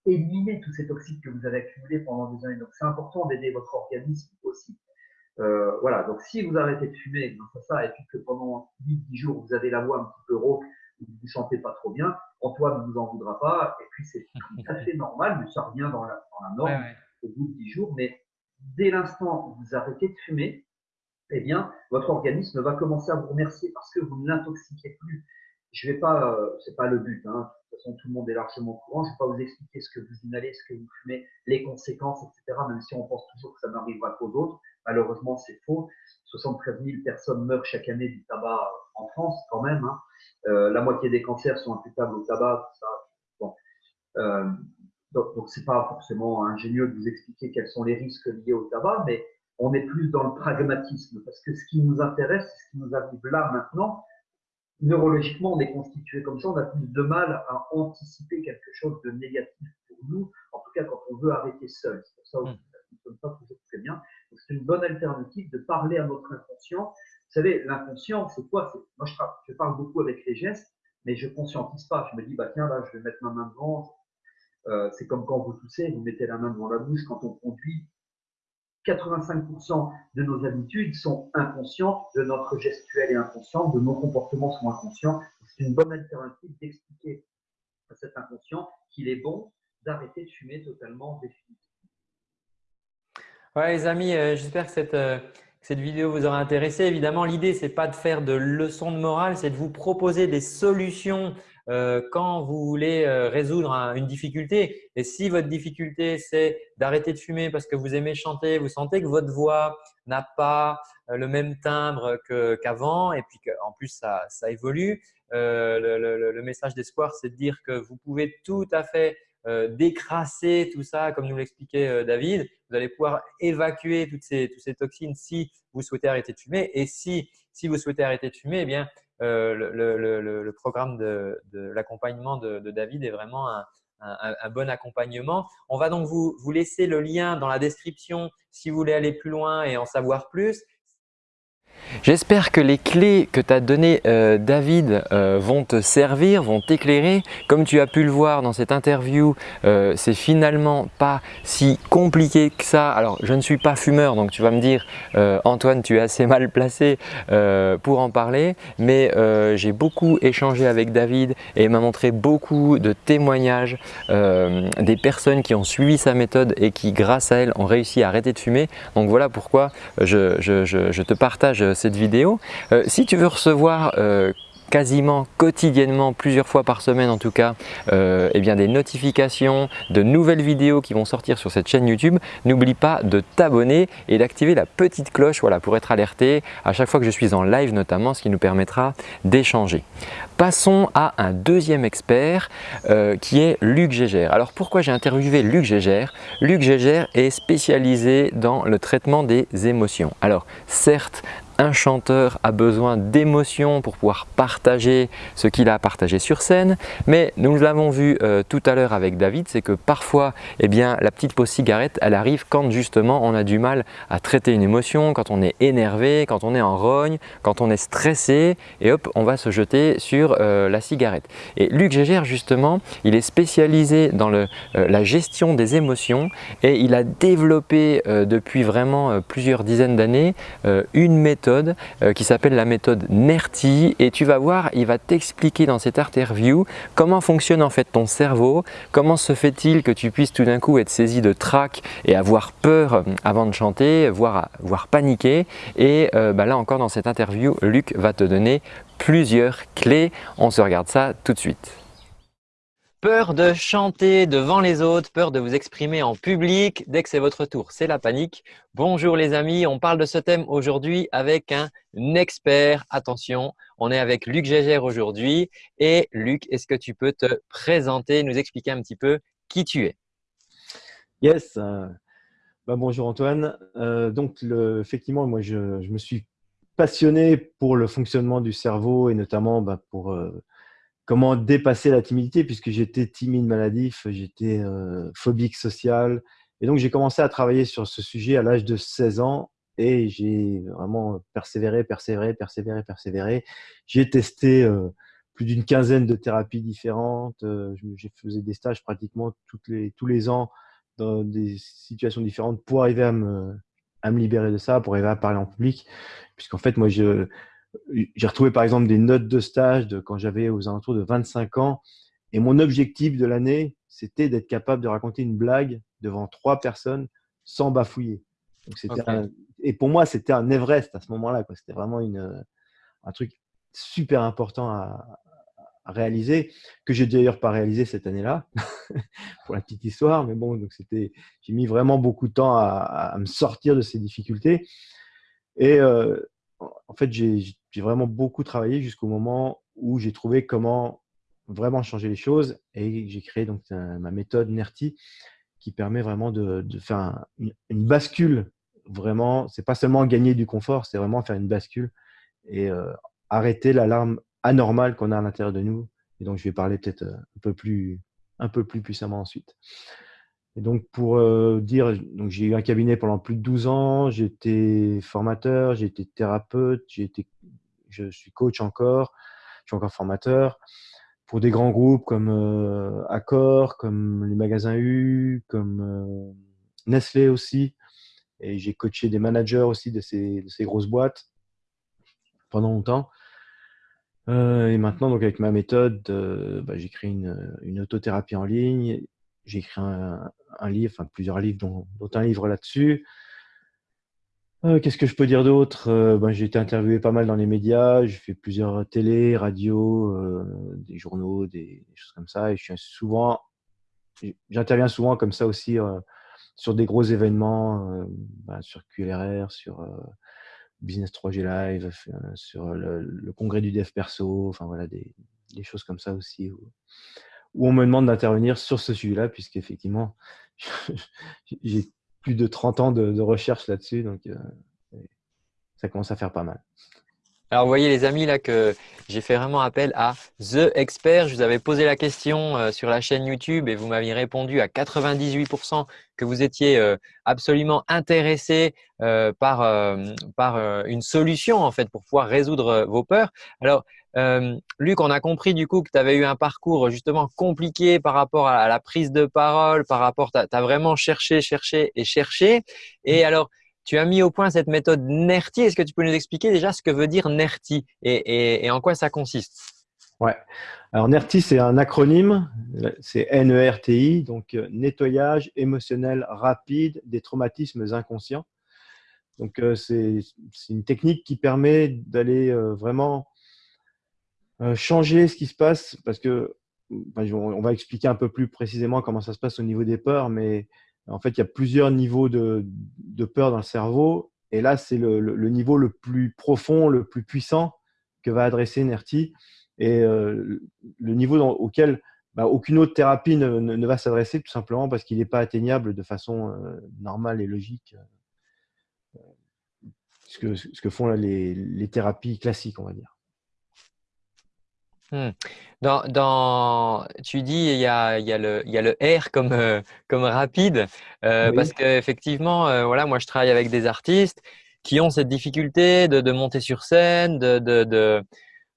éliminer tous ces toxiques que vous avez accumulés pendant des années. Donc c'est important d'aider votre organisme aussi. Euh, voilà, donc si vous arrêtez de fumer grâce à ça, et puis que pendant 8-10 jours, vous avez la voix un petit peu rauque, vous ne chantez pas trop bien, Antoine ne vous en voudra pas, et puis c'est tout à fait normal, mais ça revient dans la, dans la norme au bout de 10 jours, mais dès l'instant où vous arrêtez de fumer, eh bien, votre organisme va commencer à vous remercier parce que vous ne l'intoxiquez plus. Je vais pas, euh, c'est pas le but, hein. de toute façon tout le monde est largement au courant, je vais pas vous expliquer ce que vous inhalez, ce que vous fumez, les conséquences, etc., même si on pense toujours que ça n'arrivera qu'aux autres. Malheureusement, c'est faux. 73 000 personnes meurent chaque année du tabac en France, quand même. Hein. Euh, la moitié des cancers sont imputables au tabac. Euh, donc, donc c'est pas forcément ingénieux de vous expliquer quels sont les risques liés au tabac, mais on est plus dans le pragmatisme parce que ce qui nous intéresse, ce qui nous arrive là maintenant, neurologiquement, on est constitué comme ça, on a plus de mal à anticiper quelque chose de négatif pour nous, en tout cas quand on veut arrêter seul. C'est pour ça que ça ne fonctionne pas très bien c'est une bonne alternative de parler à notre inconscient. Vous savez, l'inconscient, c'est quoi? Moi, je, parle beaucoup avec les gestes, mais je conscientise pas. Je me dis, bah tiens, là, je vais mettre ma main devant. Euh, c'est comme quand vous toussez, vous mettez la main devant la bouche quand on conduit. 85% de nos habitudes sont inconscientes, de notre gestuel est inconscient, de nos comportements sont inconscients. C'est une bonne alternative d'expliquer à cet inconscient qu'il est bon d'arrêter de fumer totalement définitivement. Ouais, les amis, euh, j'espère que cette, euh, cette, vidéo vous aura intéressé. Évidemment, l'idée, ce n'est pas de faire de leçons de morale, c'est de vous proposer des solutions euh, quand vous voulez résoudre une difficulté. Et si votre difficulté, c'est d'arrêter de fumer parce que vous aimez chanter, vous sentez que votre voix n'a pas le même timbre qu'avant et puis qu'en plus, ça, ça évolue, le, message d'espoir, c'est de dire que vous pouvez tout à fait euh, décrasser tout ça, comme nous l'expliquait euh, David. Vous allez pouvoir évacuer toutes ces, toutes ces toxines si vous souhaitez arrêter de fumer. Et si, si vous souhaitez arrêter de fumer, eh bien, euh, le, programme de, l'accompagnement de, David est vraiment un, un, bon accompagnement. On va donc vous, vous laisser le lien dans la description si vous voulez aller plus loin et en savoir plus. J'espère que les clés que t'a donné euh, David euh, vont te servir, vont t'éclairer. Comme tu as pu le voir dans cette interview, euh, c'est finalement pas si compliqué que ça. Alors, je ne suis pas fumeur, donc tu vas me dire Antoine, tu es assez mal placé pour en parler. Mais j'ai beaucoup échangé avec David et il m'a montré beaucoup de témoignages des personnes qui ont suivi sa méthode et qui, grâce à elle, ont réussi à arrêter de fumer. Donc voilà pourquoi je te partage cette vidéo. Euh, si tu veux recevoir euh, quasiment quotidiennement, plusieurs fois par semaine en tout cas, euh, eh bien des notifications de nouvelles vidéos qui vont sortir sur cette chaîne YouTube. N'oublie pas de t'abonner et d'activer la petite cloche voilà, pour être alerté à chaque fois que je suis en live notamment, ce qui nous permettra d'échanger. Passons à un deuxième expert euh, qui est Luc Gégère. Alors pourquoi j'ai interviewé Luc Gégère? Luc Gégère est spécialisé dans le traitement des émotions. Alors certes, un chanteur a besoin d'émotions pour pouvoir partager ce qu'il a partagé sur scène. Mais nous l'avons vu euh, tout à l'heure avec David, c'est que parfois eh bien, la petite pause cigarette elle arrive quand justement on a du mal à traiter une émotion, quand on est énervé, quand on est en rogne, quand on est stressé et hop on va se jeter sur euh, la cigarette. Et Luc Gégère justement il est spécialisé dans euh, la gestion des émotions et il a développé depuis vraiment plusieurs dizaines d'années une méthode qui s'appelle la méthode NERTI et tu vas voir il va t'expliquer dans cette interview comment fonctionne en fait ton cerveau, comment se fait-il que tu puisses tout d'un coup être saisi de trac et avoir peur euh, avant de chanter, voire, voire paniquer. Et euh, bah là encore dans cette interview, Luc va te donner plusieurs clés. On se regarde ça tout de suite. Peur de chanter devant les autres, peur de vous exprimer en public dès que c'est votre tour, c'est la panique. Bonjour les amis, on parle de ce thème aujourd'hui avec un expert. Attention, on est avec Luc Gégère aujourd'hui. Et Luc, est-ce que tu peux te présenter, nous expliquer un petit peu qui tu es? Yes, euh, bah, bonjour Antoine. Euh, donc effectivement, moi je, me suis passionné pour le fonctionnement du cerveau et notamment bah, pour… Euh, comment dépasser la timidité puisque j'étais timide maladif, j'étais euh, phobique social. Et donc, j'ai commencé à travailler sur ce sujet à l'âge de 16 ans et j'ai vraiment persévéré, persévéré, persévéré, persévéré. J'ai testé euh, plus d'une quinzaine de thérapies différentes. Euh, j'ai fait des stages pratiquement toutes les, tous les ans dans des situations différentes pour arriver à me, à me libérer de ça, pour arriver à parler en public. Puisqu'en fait, moi, je, j'ai retrouvé par exemple des notes de stage de quand j'avais aux alentours de 25 ans. Et mon objectif de l'année, c'était d'être capable de raconter une blague devant trois personnes sans bafouiller. et pour moi, c'était un Everest à ce moment-là. C'était vraiment une, un truc super important à, réaliser, que j'ai d'ailleurs pas réalisé cette année-là, pour la petite histoire. Mais bon, donc c'était, j'ai mis vraiment beaucoup de temps à, me sortir de ces difficultés. Et euh, en fait, j'ai vraiment beaucoup travaillé jusqu'au moment où j'ai trouvé comment vraiment changer les choses et j'ai créé donc ma méthode NERTI qui permet vraiment de, faire une, bascule. Vraiment, c'est pas seulement gagner du confort, c'est vraiment faire une bascule et euh, arrêter l'alarme anormale qu'on a à l'intérieur de nous. Et donc, je vais parler peut-être euh, un peu plus un peu plus puissamment ensuite. Et donc, pour euh, dire, donc j'ai eu un cabinet pendant plus de 12 ans, j'étais formateur, j'ai été thérapeute, je suis coach encore, je suis encore formateur pour des grands groupes comme euh, Accor, comme les magasins U, comme euh, Nestlé aussi. Et j'ai coaché des managers aussi de ces, de ces grosses boîtes pendant longtemps. et maintenant, donc avec ma méthode, bah, j'ai créé une, une autothérapie en ligne j'ai écrit un, livre, enfin plusieurs livres, dont, un livre là-dessus. Euh, qu'est-ce que je peux dire d'autre? Euh, ben, J'ai été interviewé pas mal dans les médias, j'ai fait plusieurs télé, radio, euh, des journaux, des, choses comme ça. Et je suis souvent, j'interviens souvent comme ça aussi sur des gros événements, ben, sur QLRR, sur Business 3G Live, sur le, congrès du dev perso, enfin voilà, des, des choses comme ça aussi où on me demande d'intervenir sur ce sujet-là, puisqu'effectivement, j'ai plus de 30 ans de, recherche là-dessus, donc euh, ça commence à faire pas mal. Alors, vous voyez les amis là que j'ai fait vraiment appel à The Expert. Je vous avais posé la question euh, sur la chaîne YouTube et vous m'aviez répondu à 98% que vous étiez euh, absolument intéressé par, par une solution en fait pour pouvoir résoudre vos peurs. Alors, euh, Luc, on a compris du coup que tu avais eu un parcours justement compliqué par rapport à la prise de parole, par rapport, tu as, vraiment cherché, cherché et cherché. Et mm. alors, tu as mis au point cette méthode NERTI. Est-ce que tu peux nous expliquer déjà ce que veut dire NERTI et, en quoi ça consiste? Ouais. Alors NERTI, c'est un acronyme, c'est N-E-R-T-I, donc euh, nettoyage émotionnel rapide des traumatismes inconscients. Donc euh, c'est une technique qui permet d'aller vraiment changer ce qui se passe parce que on va expliquer un peu plus précisément comment ça se passe au niveau des peurs, mais en fait, il y a plusieurs niveaux de, de peur dans le cerveau. Et là, c'est le, le, niveau le plus profond, le plus puissant que va adresser NERTI et euh, le niveau auquel bah, aucune autre thérapie ne, ne, va s'adresser tout simplement parce qu'il n'est pas atteignable de façon euh, normale et logique ce que, ce que font les, les thérapies classiques, on va dire. Hmm. Dans, dans, tu dis il y a, il y a, le, il y a le R comme, euh, comme rapide euh, parce qu'effectivement, euh, voilà, moi je travaille avec des artistes qui ont cette difficulté de, de monter sur scène, de, de, de,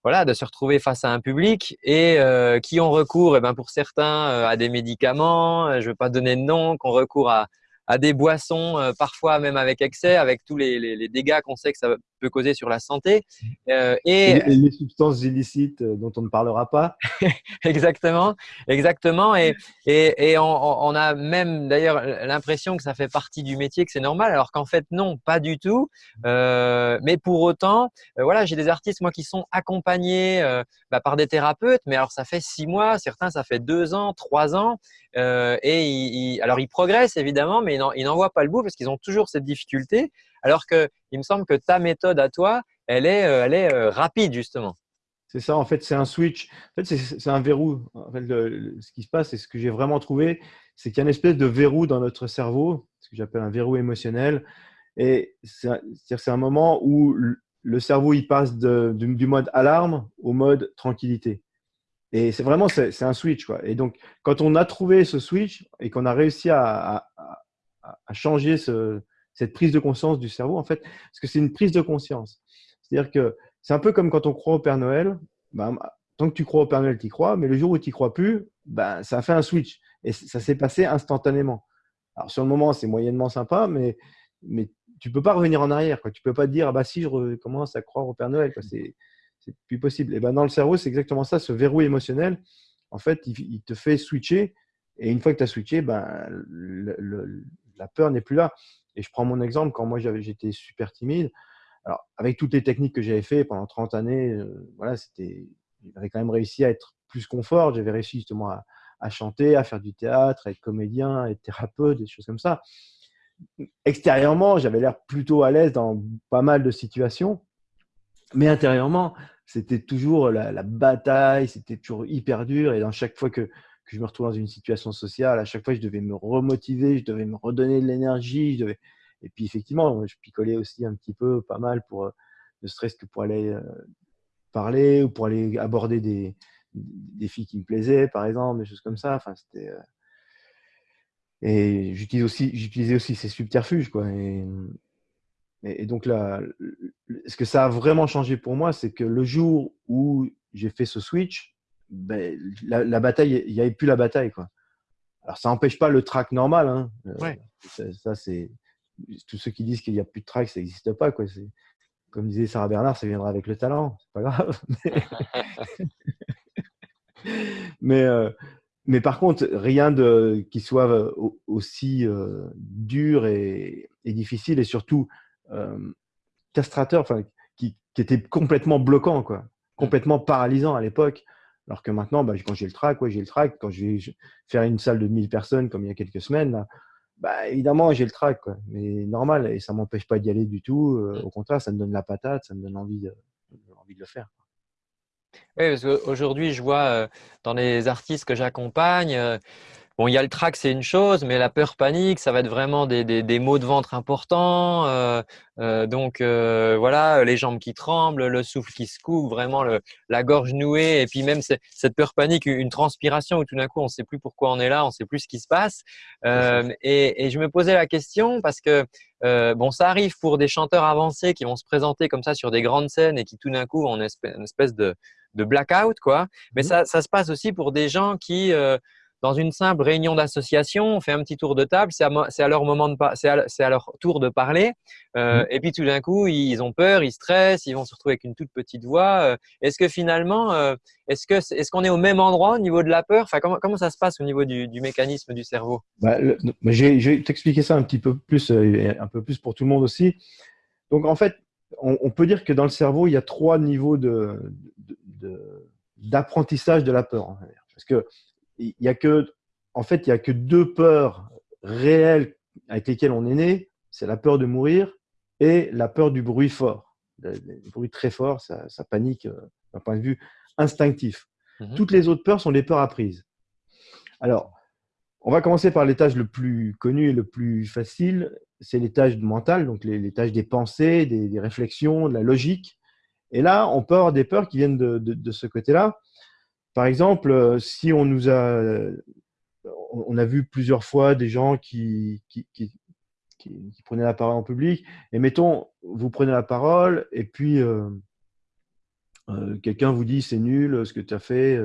voilà, de se retrouver face à un public et qui ont recours, et eh ben, pour certains, à des médicaments, je ne vais pas donner de nom, qui ont recours à, à des boissons, euh, parfois même avec excès, avec tous les, dégâts qu'on sait que ça peut causer sur la santé. Euh, et, les, substances illicites euh, dont on ne parlera pas. exactement, exactement. Et, et, on, a même d'ailleurs l'impression que ça fait partie du métier, que c'est normal, alors qu'en fait non, pas du tout. mais pour autant, voilà, j'ai des artistes moi qui sont accompagnés bah, par des thérapeutes, mais alors ça fait six mois, certains ça fait deux ans, trois ans, et alors ils progressent évidemment, mais ils n'en voient pas le bout parce qu'ils ont toujours cette difficulté. Alors que il me semble que ta méthode à toi, elle est, euh, elle est euh, rapide justement. C'est ça, en fait, c'est un switch. En fait, c'est un verrou. Ce qui se passe, et ce que j'ai vraiment trouvé, c'est qu'il y a une espèce de verrou dans notre cerveau, ce que j'appelle un verrou émotionnel. Et c'est un moment où le cerveau il passe du, mode alarme au mode tranquillité. Et c'est vraiment c'est un switch. Et donc quand on a trouvé ce switch et qu'on a réussi à changer ce, cette prise de conscience du cerveau, en fait, parce que c'est une prise de conscience. C'est-à-dire que c'est un peu comme quand on croit au Père Noël. Ben, tant que tu crois au Père Noël, tu y crois, mais le jour où tu n'y crois plus, ben, ça a fait un switch. Et ça s'est passé instantanément. Alors, sur le moment, c'est moyennement sympa, mais, mais tu peux pas revenir en arrière. Quoi. Tu peux pas te dire, ah bah si, je recommence à croire au Père Noël. C'est plus possible. Et ben, dans le cerveau, c'est exactement ça, ce verrou émotionnel. En fait, il, te fait switcher. Et une fois que tu as switché, ben, la peur n'est plus là. Et je prends mon exemple, quand moi j'étais super timide, alors avec toutes les techniques que j'avais fait pendant 30 années, euh, voilà, j'avais quand même réussi à être plus confort, j'avais réussi justement à, chanter, à faire du théâtre, à être comédien, à être thérapeute, des choses comme ça. Extérieurement, j'avais l'air plutôt à l'aise dans pas mal de situations, mais intérieurement, c'était toujours la, la bataille, c'était toujours hyper dur, et dans chaque fois que, je me retrouve dans une situation sociale, à chaque fois, je devais me remotiver, je devais me redonner de l'énergie. Devais... Et puis, effectivement, je picolais aussi un petit peu, pas mal, pour, euh, ne serait-ce que pour aller euh, parler ou pour aller aborder des, des filles qui me plaisaient, par exemple, des choses comme ça. Enfin, c'était. Euh, et j'utilisais aussi, j'utilisais aussi ces subterfuges, quoi. Et, donc là, ce que ça a vraiment changé pour moi, c'est que le jour où j'ai fait ce switch, ben, la, bataille, il n'y avait plus la bataille. Quoi. Alors, ça n'empêche pas le track normal. Hein. Euh, ça, c'est tous ceux qui disent qu'il n'y a plus de track, ça n'existe pas. Quoi. Comme disait Sarah Bernard, ça viendra avec le talent. C'est pas grave. mais, euh, mais, par contre, rien de, qui soit aussi euh, dur et, difficile et surtout castrateur, qui, qui, était complètement bloquant, quoi, complètement paralysant à l'époque. Alors que maintenant, bah, quand j'ai le track, j'ai le track. Quand je vais faire une salle de 1000 personnes comme il y a quelques semaines, bah, évidemment, j'ai le track. Mais normal, et ça ne m'empêche pas d'y aller du tout. Euh, au contraire, ça me donne la patate, ça me donne envie de, envie de le faire. Oui, parce qu'aujourd'hui, je vois euh, dans les artistes que j'accompagne, euh, Bon, il y a le trac, c'est une chose, mais la peur panique, ça va être vraiment des, des, maux de ventre importants. Euh, euh, donc euh, voilà, les jambes qui tremblent, le souffle qui se coupe, vraiment le, la gorge nouée, et puis même cette peur panique, une transpiration où tout d'un coup on ne sait plus pourquoi on est là, on ne sait plus ce qui se passe. Et, et, je me posais la question parce que bon, ça arrive pour des chanteurs avancés qui vont se présenter comme ça sur des grandes scènes et qui tout d'un coup ont une espèce, de, de blackout, quoi. Mais mmh. ça, ça, se passe aussi pour des gens qui dans une simple réunion d'association, on fait un petit tour de table, c'est à, leur moment de c'est à, leur tour de parler, euh, mmh. et puis tout d'un coup ils ont peur, ils stressent, ils vont se retrouver avec une toute petite voix. Euh. est-ce que finalement, euh, est-ce que est-ce qu'on est au même endroit au niveau de la peur? Enfin, comment, comment ça se passe au niveau du, mécanisme du cerveau? Bah, Je vais t'expliquer ça un petit peu plus, un peu plus pour tout le monde aussi. Donc en fait, on, peut dire que dans le cerveau, il y a trois niveaux de, d'apprentissage de la peur. Parce que il y a que, en fait, il y a que deux peurs réelles avec lesquelles on est né. C'est la peur de mourir et la peur du bruit fort. Le, bruit très fort, ça, panique euh, d'un point de vue instinctif. Mhm. Toutes les autres peurs sont des peurs apprises. Alors, on va commencer par l'étage le plus connu et le plus facile. c'est les tâches mentales, donc tâches des pensées, des, réflexions, de la logique. Et là, on peut avoir des peurs qui viennent de, ce côté-là. Par exemple, euh, si on nous a, on a vu plusieurs fois des gens qui, prenaient la parole en public, et mettons, vous prenez la parole, et puis euh, euh, quelqu'un vous dit c'est nul ce que tu as fait.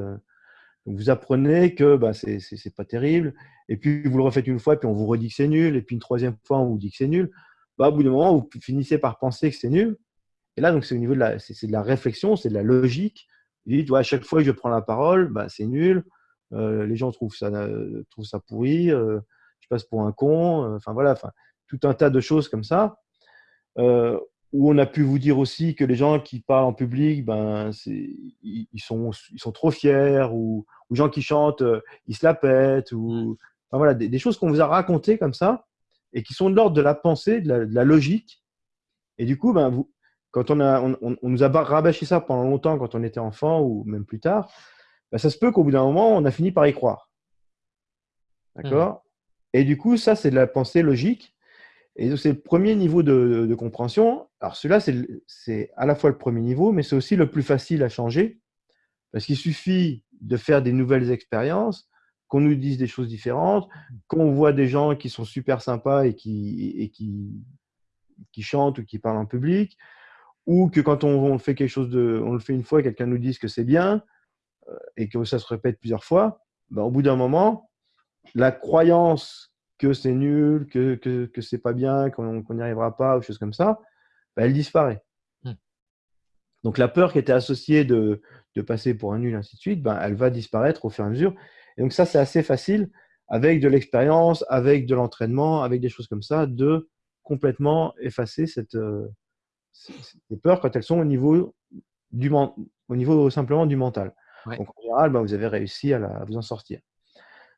vous apprenez que bah, c'est pas terrible, et puis vous le refaites une fois, puis on vous redit que c'est nul, et puis une troisième fois, on vous dit que c'est nul. Bah, au bout d'un moment, vous finissez par penser que c'est nul. Et là, donc, c'est au niveau c'est, de la réflexion, c'est de la logique. Vous dites, à chaque fois que je prends la parole, bah, c'est nul. Euh, les gens trouvent ça, euh, trouvent ça pourri. Euh, je passe pour un con. Enfin, voilà, enfin, tout un tas de choses comme ça. où on a pu vous dire aussi que les gens qui parlent en public, ben, ils, sont, ils sont trop fiers, ou, les gens qui chantent, ils se la pètent, ou voilà, des, choses qu'on vous a racontées comme ça et qui sont de l'ordre de la pensée, de la, logique. Et du coup, ben, vous, quand on, a, on, nous a rabâché ça pendant longtemps, quand on était enfant ou même plus tard, ben, ça se peut qu'au bout d'un moment, on a fini par y croire. D'accord? Mmh. Et du coup, ça, c'est de la pensée logique. Et c'est le premier niveau de, de compréhension. Alors, celui-là, c'est à la fois le premier niveau, mais c'est aussi le plus facile à changer. Parce qu'il suffit de faire des nouvelles expériences, qu'on nous dise des choses différentes, qu'on voit des gens qui sont super sympas et qui, et qui, qui chantent ou qui parlent en public, ou que quand on, fait quelque chose de, on le fait une fois, quelqu'un nous dise que c'est bien euh, et que ça se répète plusieurs fois, ben, au bout d'un moment, la croyance que c'est nul, que, que, que c'est pas bien, qu'on n'y arrivera pas, ou choses comme ça, ben, elle disparaît. Hmm. Donc la peur qui était associée de, de passer pour un nul, ainsi de suite, ben, elle va disparaître au fur et à mesure. Et donc ça, c'est assez facile, avec de l'expérience, avec de l'entraînement, avec des choses comme ça, de complètement effacer cette, euh, ces peurs quand elles sont au niveau, du, au niveau simplement du mental. Donc en général, ben, vous avez réussi à, vous en sortir.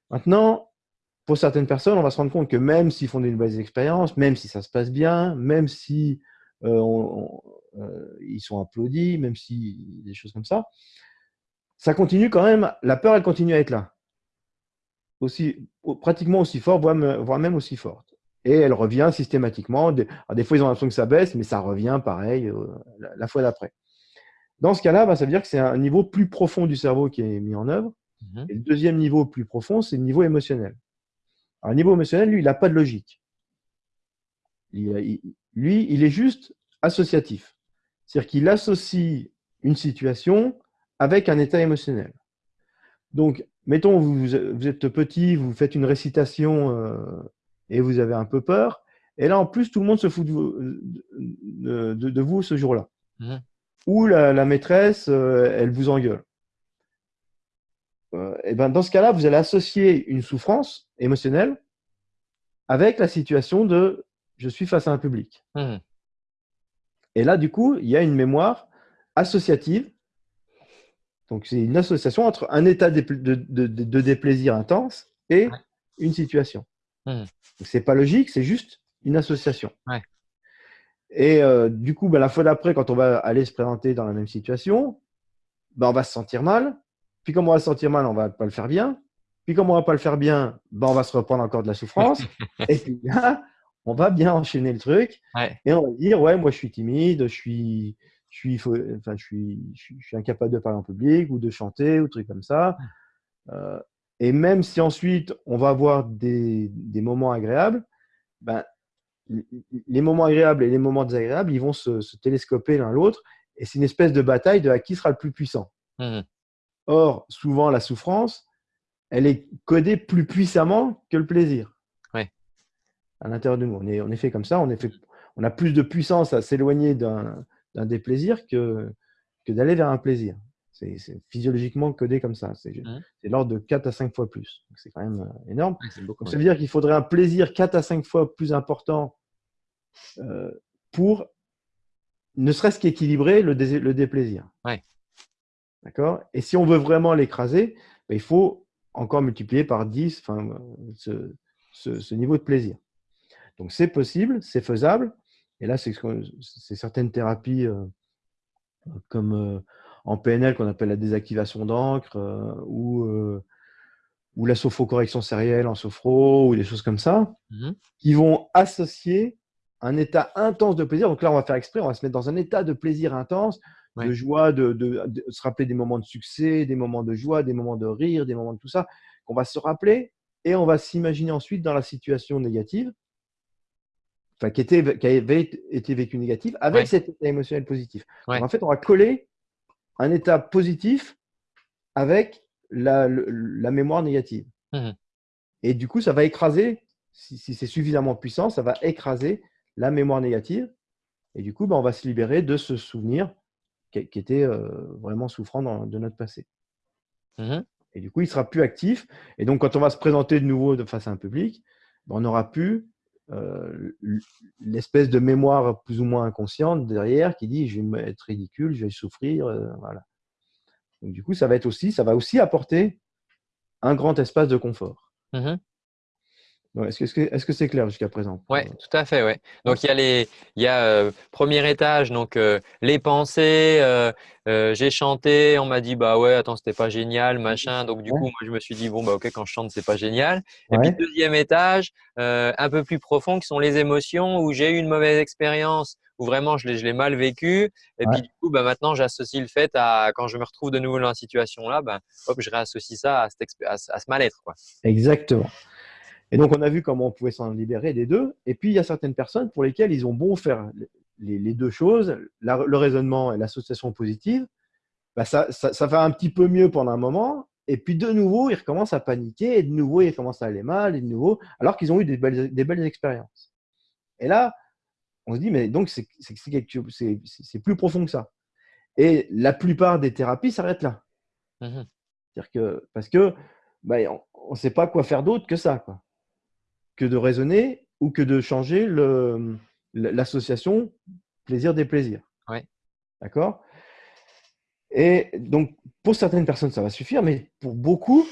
Maintenant, pour certaines personnes, on va se rendre compte que même s'ils font des nouvelles expériences, même si ça se passe bien, même si euh, euh, ils sont applaudis, même si des choses comme ça, ça continue quand même, la peur, elle continue à être là aussi, pratiquement aussi fort, voire même aussi forte. Et elle revient systématiquement. Des, fois, ils ont l'impression que ça baisse, mais ça revient pareil euh, la, fois d'après. Dans ce cas-là, bah, ça veut dire que c'est un niveau plus profond du cerveau qui est mis en œuvre. Mhm. Et le deuxième niveau plus profond, c'est le niveau émotionnel. Alors, le niveau émotionnel, lui, il n'a pas de logique. lui, il est juste associatif. C'est-à-dire qu'il associe une situation avec un état émotionnel. Donc, mettons, vous, êtes petit, vous faites une récitation euh, et vous avez un peu peur. Et là, en plus, tout le monde se fout de vous, ce jour-là. Mmh. Ou la, maîtresse, euh, elle vous engueule. Euh, et ben, dans ce cas-là, vous allez associer une souffrance émotionnelle avec la situation de je suis face à un public. Mmh. Et là, du coup, il y a une mémoire associative donc, c'est une association entre un état de, déplaisir intense et une situation. Hmm. Ce n'est pas logique, c'est juste une association. Et euh, du coup, ben, la fois d'après, quand on va aller se présenter dans la même situation, ben, on va se sentir mal. Puis comme on va se sentir mal, on ne va pas le faire bien. Puis comme on ne va pas le faire bien, ben, on va se reprendre encore de la souffrance. et puis là, on va bien enchaîner le truc. Et on va dire, ouais, moi je suis timide, je suis, je suis, enfin, je suis, je suis, incapable de parler en public ou de chanter ou trucs comme ça. Euh, et même si ensuite on va avoir des, des moments agréables, ben, les moments agréables et les moments désagréables, ils vont se, se télescoper l'un l'autre et c'est une espèce de bataille de à qui sera le plus puissant. Mmh Or, souvent, la souffrance, elle est codée plus puissamment que le plaisir. Ouais. À l'intérieur de nous. On est, on est fait comme ça, on, est fait, on a plus de puissance à s'éloigner d'un déplaisir que, que d'aller vers un plaisir. C'est physiologiquement codé comme ça. C'est mmh. l'ordre de 4 à 5 fois plus. C'est quand même euh, énorme. ça veut dire qu'il faudrait un plaisir 4 à 5 fois plus important euh, pour ne serait-ce qu'équilibrer le, le, déplaisir. Ouais. D'accord? Et si on veut vraiment l'écraser, ben, il faut encore multiplier par 10 ce, ce, ce niveau de plaisir. Donc c'est possible, c'est faisable. Et là, c'est certaines thérapies euh, comme euh, en PNL qu'on appelle la désactivation d'encre euh, ou ou la sophrocorrection sérielle en sophro, ou des choses comme ça, Mhm. qui vont associer un état intense de plaisir. Donc là, on va faire exprès, on va se mettre dans un état de plaisir intense, Ouais. de joie, de, de- de se rappeler des moments de succès, des moments de joie, des moments de rire, des moments de tout ça, qu'on va se rappeler et on va s'imaginer ensuite dans la situation négative, enfin, qui, était, qui avait été vécue négative, avec Ouais. cet état émotionnel positif. Donc, en fait, on va coller un état positif avec la, le- la mémoire négative. Mhm. Et du coup, ça va écraser, si, si c'est suffisamment puissant, ça va écraser la mémoire négative. Et du coup, ben, on va se libérer de ce souvenir qui, qui était euh, vraiment souffrant dans- de notre passé. Mhm. Et du coup, il sera plus actif. Et donc, quand on va se présenter de nouveau de face à un public, ben, on n'aura plus euh, l'espèce de mémoire plus ou moins inconsciente derrière qui dit je vais être ridicule, je vais souffrir. euh, voilà. Donc, du coup, ça va être aussi, ça va aussi apporter un grand espace de confort. Donc, Est-ce que c'est est -ce c'est clair jusqu'à présent Ouais, tout à fait, ouais. Donc il y a les, il y a euh, premier étage, donc euh, les pensées. euh, euh, j'ai chanté, on m'a dit bah ouais, attends, c'était pas génial, machin. Donc du Ouais. coup, moi je me suis dit bon bah ok, quand je chante, c'est pas génial. Et puis deuxième étage, euh, un peu plus profond, qui sont les émotions où j'ai eu une mauvaise expérience, où vraiment je l'ai, mal vécu. Et Ouais. puis du coup, bah maintenant j'associe le fait à quand je me retrouve de nouveau dans la situation là, bah hop, je réassocie ça à, cette à ce à ce mal-être. Exactement. Et donc, on a vu comment on pouvait s'en libérer des deux. Et puis, il y a certaines personnes pour lesquelles ils ont bon faire les, les deux choses, la- le raisonnement et l'association positive. Bah, ça, ça, ça va un petit peu mieux pendant un moment. Et puis, de nouveau, ils recommencent à paniquer. Et de nouveau, ils commencent à aller mal. Et de nouveau, alors qu'ils ont eu des belles, des belles expériences. Et là, on se dit, mais donc, c'est plus profond que ça. Et la plupart des thérapies s'arrêtent là. Mhm. C'est-à-dire que, parce que bah, on ne sait pas quoi faire d'autre que ça, quoi. Que de raisonner ou que de changer l'association plaisir des plaisirs. Ouais. D'accord? Et donc, pour certaines personnes, ça va suffire, mais pour beaucoup,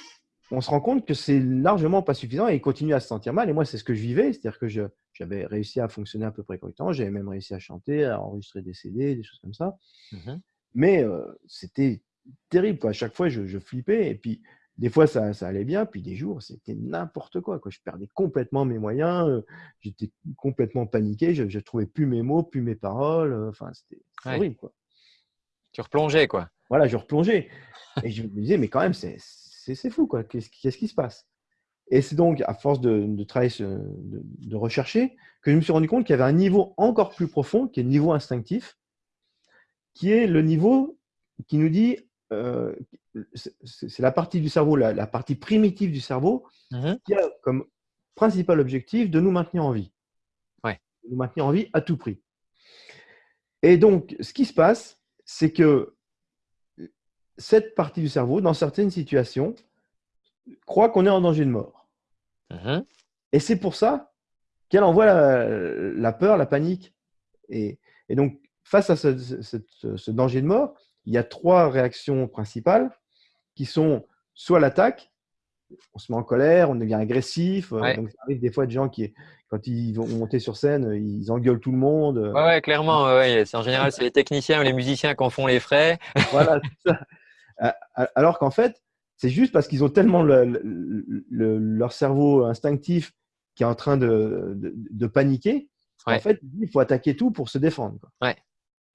on se rend compte que c'est largement pas suffisant et ils continuent à se sentir mal. Et moi, c'est ce que je vivais, c'est-à-dire que j'avais réussi à fonctionner à peu près correctement, j'avais même réussi à chanter, à enregistrer des CD, des choses comme ça. Mhm. Mais euh, c'était terrible. Quoi. À chaque fois, je, je flippais. Et puis, des fois, ça, ça allait bien. Puis, des jours, c'était n'importe quoi, quoi. Je perdais complètement mes moyens. euh, J'étais complètement paniqué. Je ne trouvais plus mes mots, plus mes paroles. euh, Enfin, c'était c'était Ouais. horrible. Quoi. Tu replongeais quoi. Voilà, je replongeais. Et je me disais, mais quand même, c'est fou. quoi. Qu'est-ce qui- se passe? Et c'est donc, à force de, de travailler, de rechercher, que je me suis rendu compte qu'il y avait un niveau encore plus profond, qui est le niveau instinctif, qui est le niveau qui nous dit, euh, c'est la partie du cerveau, la, la partie primitive du cerveau, Mhm. qui a comme principal objectif de nous maintenir en vie. Ouais. De nous maintenir en vie à tout prix. Et donc, ce qui se passe, c'est que cette partie du cerveau, dans certaines situations, croit qu'on est en danger de mort. Mhm. Et c'est pour ça qu'elle envoie la, la peur, la panique. Et, et donc, face à ce, ce- ce- ce danger de mort, il y a trois réactions principales qui sont soit l'attaque, on se met en colère, on devient agressif. euh, Ouais. Donc, ça arrive des fois de gens qui, quand ils vont monter sur scène, ils engueulent tout le monde. euh, Ouais, ouais, clairement. ouais, en général, c'est les techniciens ou les musiciens qui en font les frais. Voilà, ça. A- Alors qu'en fait, c'est juste parce qu'ils ont tellement le- le- le- leur cerveau instinctif qui est en train de, de, de paniquer. En fait, il faut attaquer tout pour se défendre. quoi. Ouais.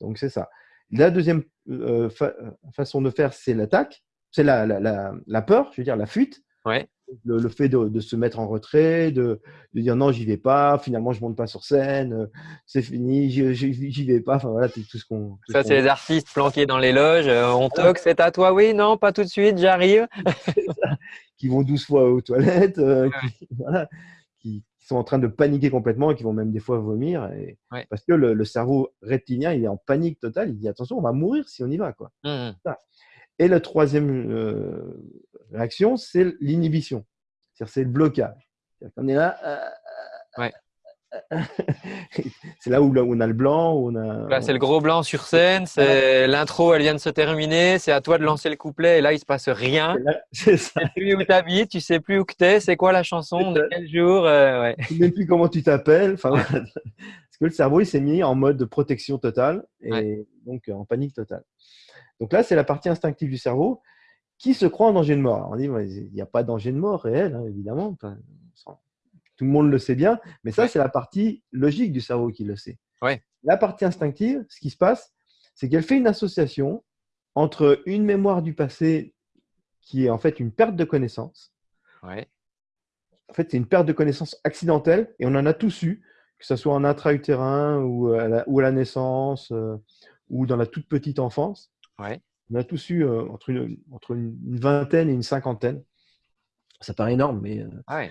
Donc, c'est ça. La deuxième euh, fa- façon de faire, c'est l'attaque. C'est la, la, la, la peur, je veux dire, la fuite. Ouais. Le, le fait de, de se mettre en retrait, de, de dire non, j'y vais pas, finalement, je monte pas sur scène, euh, c'est fini, j'y- vais pas. Enfin, voilà, c'est tout ce qu'on. Ça, c'est les artistes planqués dans les loges. euh, on toque, c'est à toi. Oui, non, pas tout de suite, j'arrive. qui vont 12 fois aux toilettes, euh, qui, voilà, qui, qui sont en train de paniquer complètement et qui vont même des fois vomir. Et, Ouais. Parce que le, le cerveau reptilien, il est en panique totale. Il dit attention, on va mourir si on y va. Quoi. Mhm. Et la troisième euh, réaction, c'est l'inhibition. C'est le blocage. Qu'on est là. euh, Ouais. C'est là où, là on a le blanc. Où on a, Là, c'est le gros blanc sur scène. C'est l'intro, elle vient de se terminer. C'est à toi de lancer le couplet. Et là, il se passe rien. C'est ça. Tu sais plus où t'habites, tu sais plus où que t'es. C'est quoi la chanson De quel jour euh, ouais. Tu sais même plus comment tu t'appelles. Enfin, voilà. Parce que le cerveau, il s'est mis en mode de protection totale et Ouais. donc en panique totale. Donc là, c'est la partie instinctive du cerveau qui se croit en danger de mort. on dit, il n'y a pas de danger de mort réel, hein, évidemment. Tout le monde le sait bien, mais ça, c'est la partie logique du cerveau qui le sait. Ouais. La partie instinctive, ce qui se passe, c'est qu'elle fait une association entre une mémoire du passé qui est en fait une perte de connaissance. Ouais. En fait, c'est une perte de connaissance accidentelle et on en a tous eu, que ce soit en intra-utérin ou, à la naissance euh, ou dans la toute petite enfance. Ouais. On a tous eu euh, entre, une, entre, une, vingtaine et une cinquantaine. Ça paraît énorme, mais, euh, ah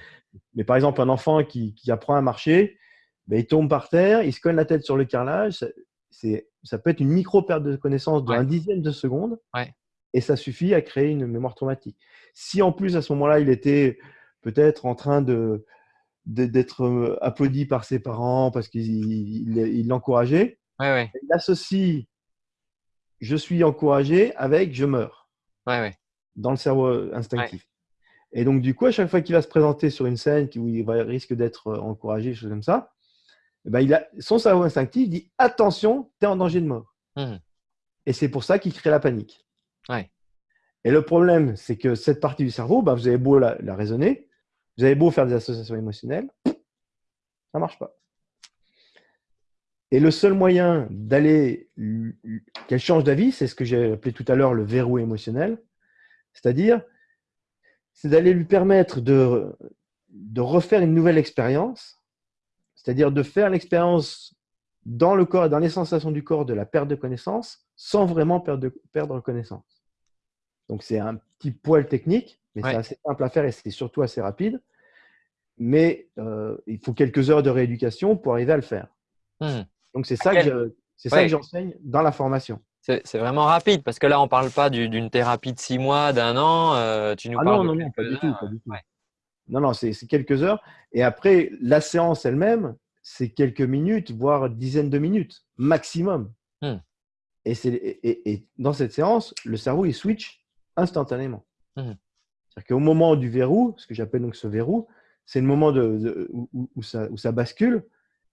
mais par exemple, un enfant qui, qui apprend à marcher, ben, il tombe par terre, il se cogne la tête sur le carrelage. Ça, ça peut être une micro-perte de connaissance d'un dixième de seconde. Et ça suffit à créer une mémoire traumatique. Si en plus, à ce moment-là, il était peut-être en train de d'être euh, applaudi par ses parents parce qu'il l'encourageait, il associe je suis encouragé avec je meurs. Dans le cerveau instinctif. Et donc, du coup, à chaque fois qu'il va se présenter sur une scène où il risque d'être euh, encouragé, choses comme ça, eh ben, il a, son cerveau instinctif dit attention, tu es en danger de mort. Mmh. Et c'est pour ça qu'il crée la panique. Et le problème, c'est que cette partie du cerveau, bah, vous avez beau la, la, raisonner, vous avez beau faire des associations émotionnelles, ça ne marche pas. Et le seul moyen d'aller, qu'elle change d'avis, c'est ce que j'ai appelé tout à l'heure le verrou émotionnel. C'est-à-dire, c'est d'aller lui permettre de, de refaire une nouvelle expérience, c'est-à-dire de faire l'expérience dans le corps et dans les sensations du corps de la perte de connaissance sans vraiment perdre, perdre connaissance. Donc, c'est un petit poil technique, mais c'est assez simple à faire et c'est surtout assez rapide. Mais euh, il faut quelques heures de rééducation pour arriver à le faire. Mmh. Donc, c'est ça, que que j'enseigne dans la formation. C'est vraiment rapide parce que là, on ne parle pas d'une thérapie de six mois, d'un an. Euh, tu nous ah parles non, non, non, pas du tout. Pas du tout. Non, non, c'est quelques heures. Et après, la séance elle-même, c'est quelques minutes, voire dizaines de minutes, maximum. Hmm. Et, et, et, dans cette séance, le cerveau, il switch instantanément. Hmm. C'est-à-dire qu'au moment du verrou, ce que j'appelle donc ce verrou, c'est le moment de, où, ça, où, ça, bascule.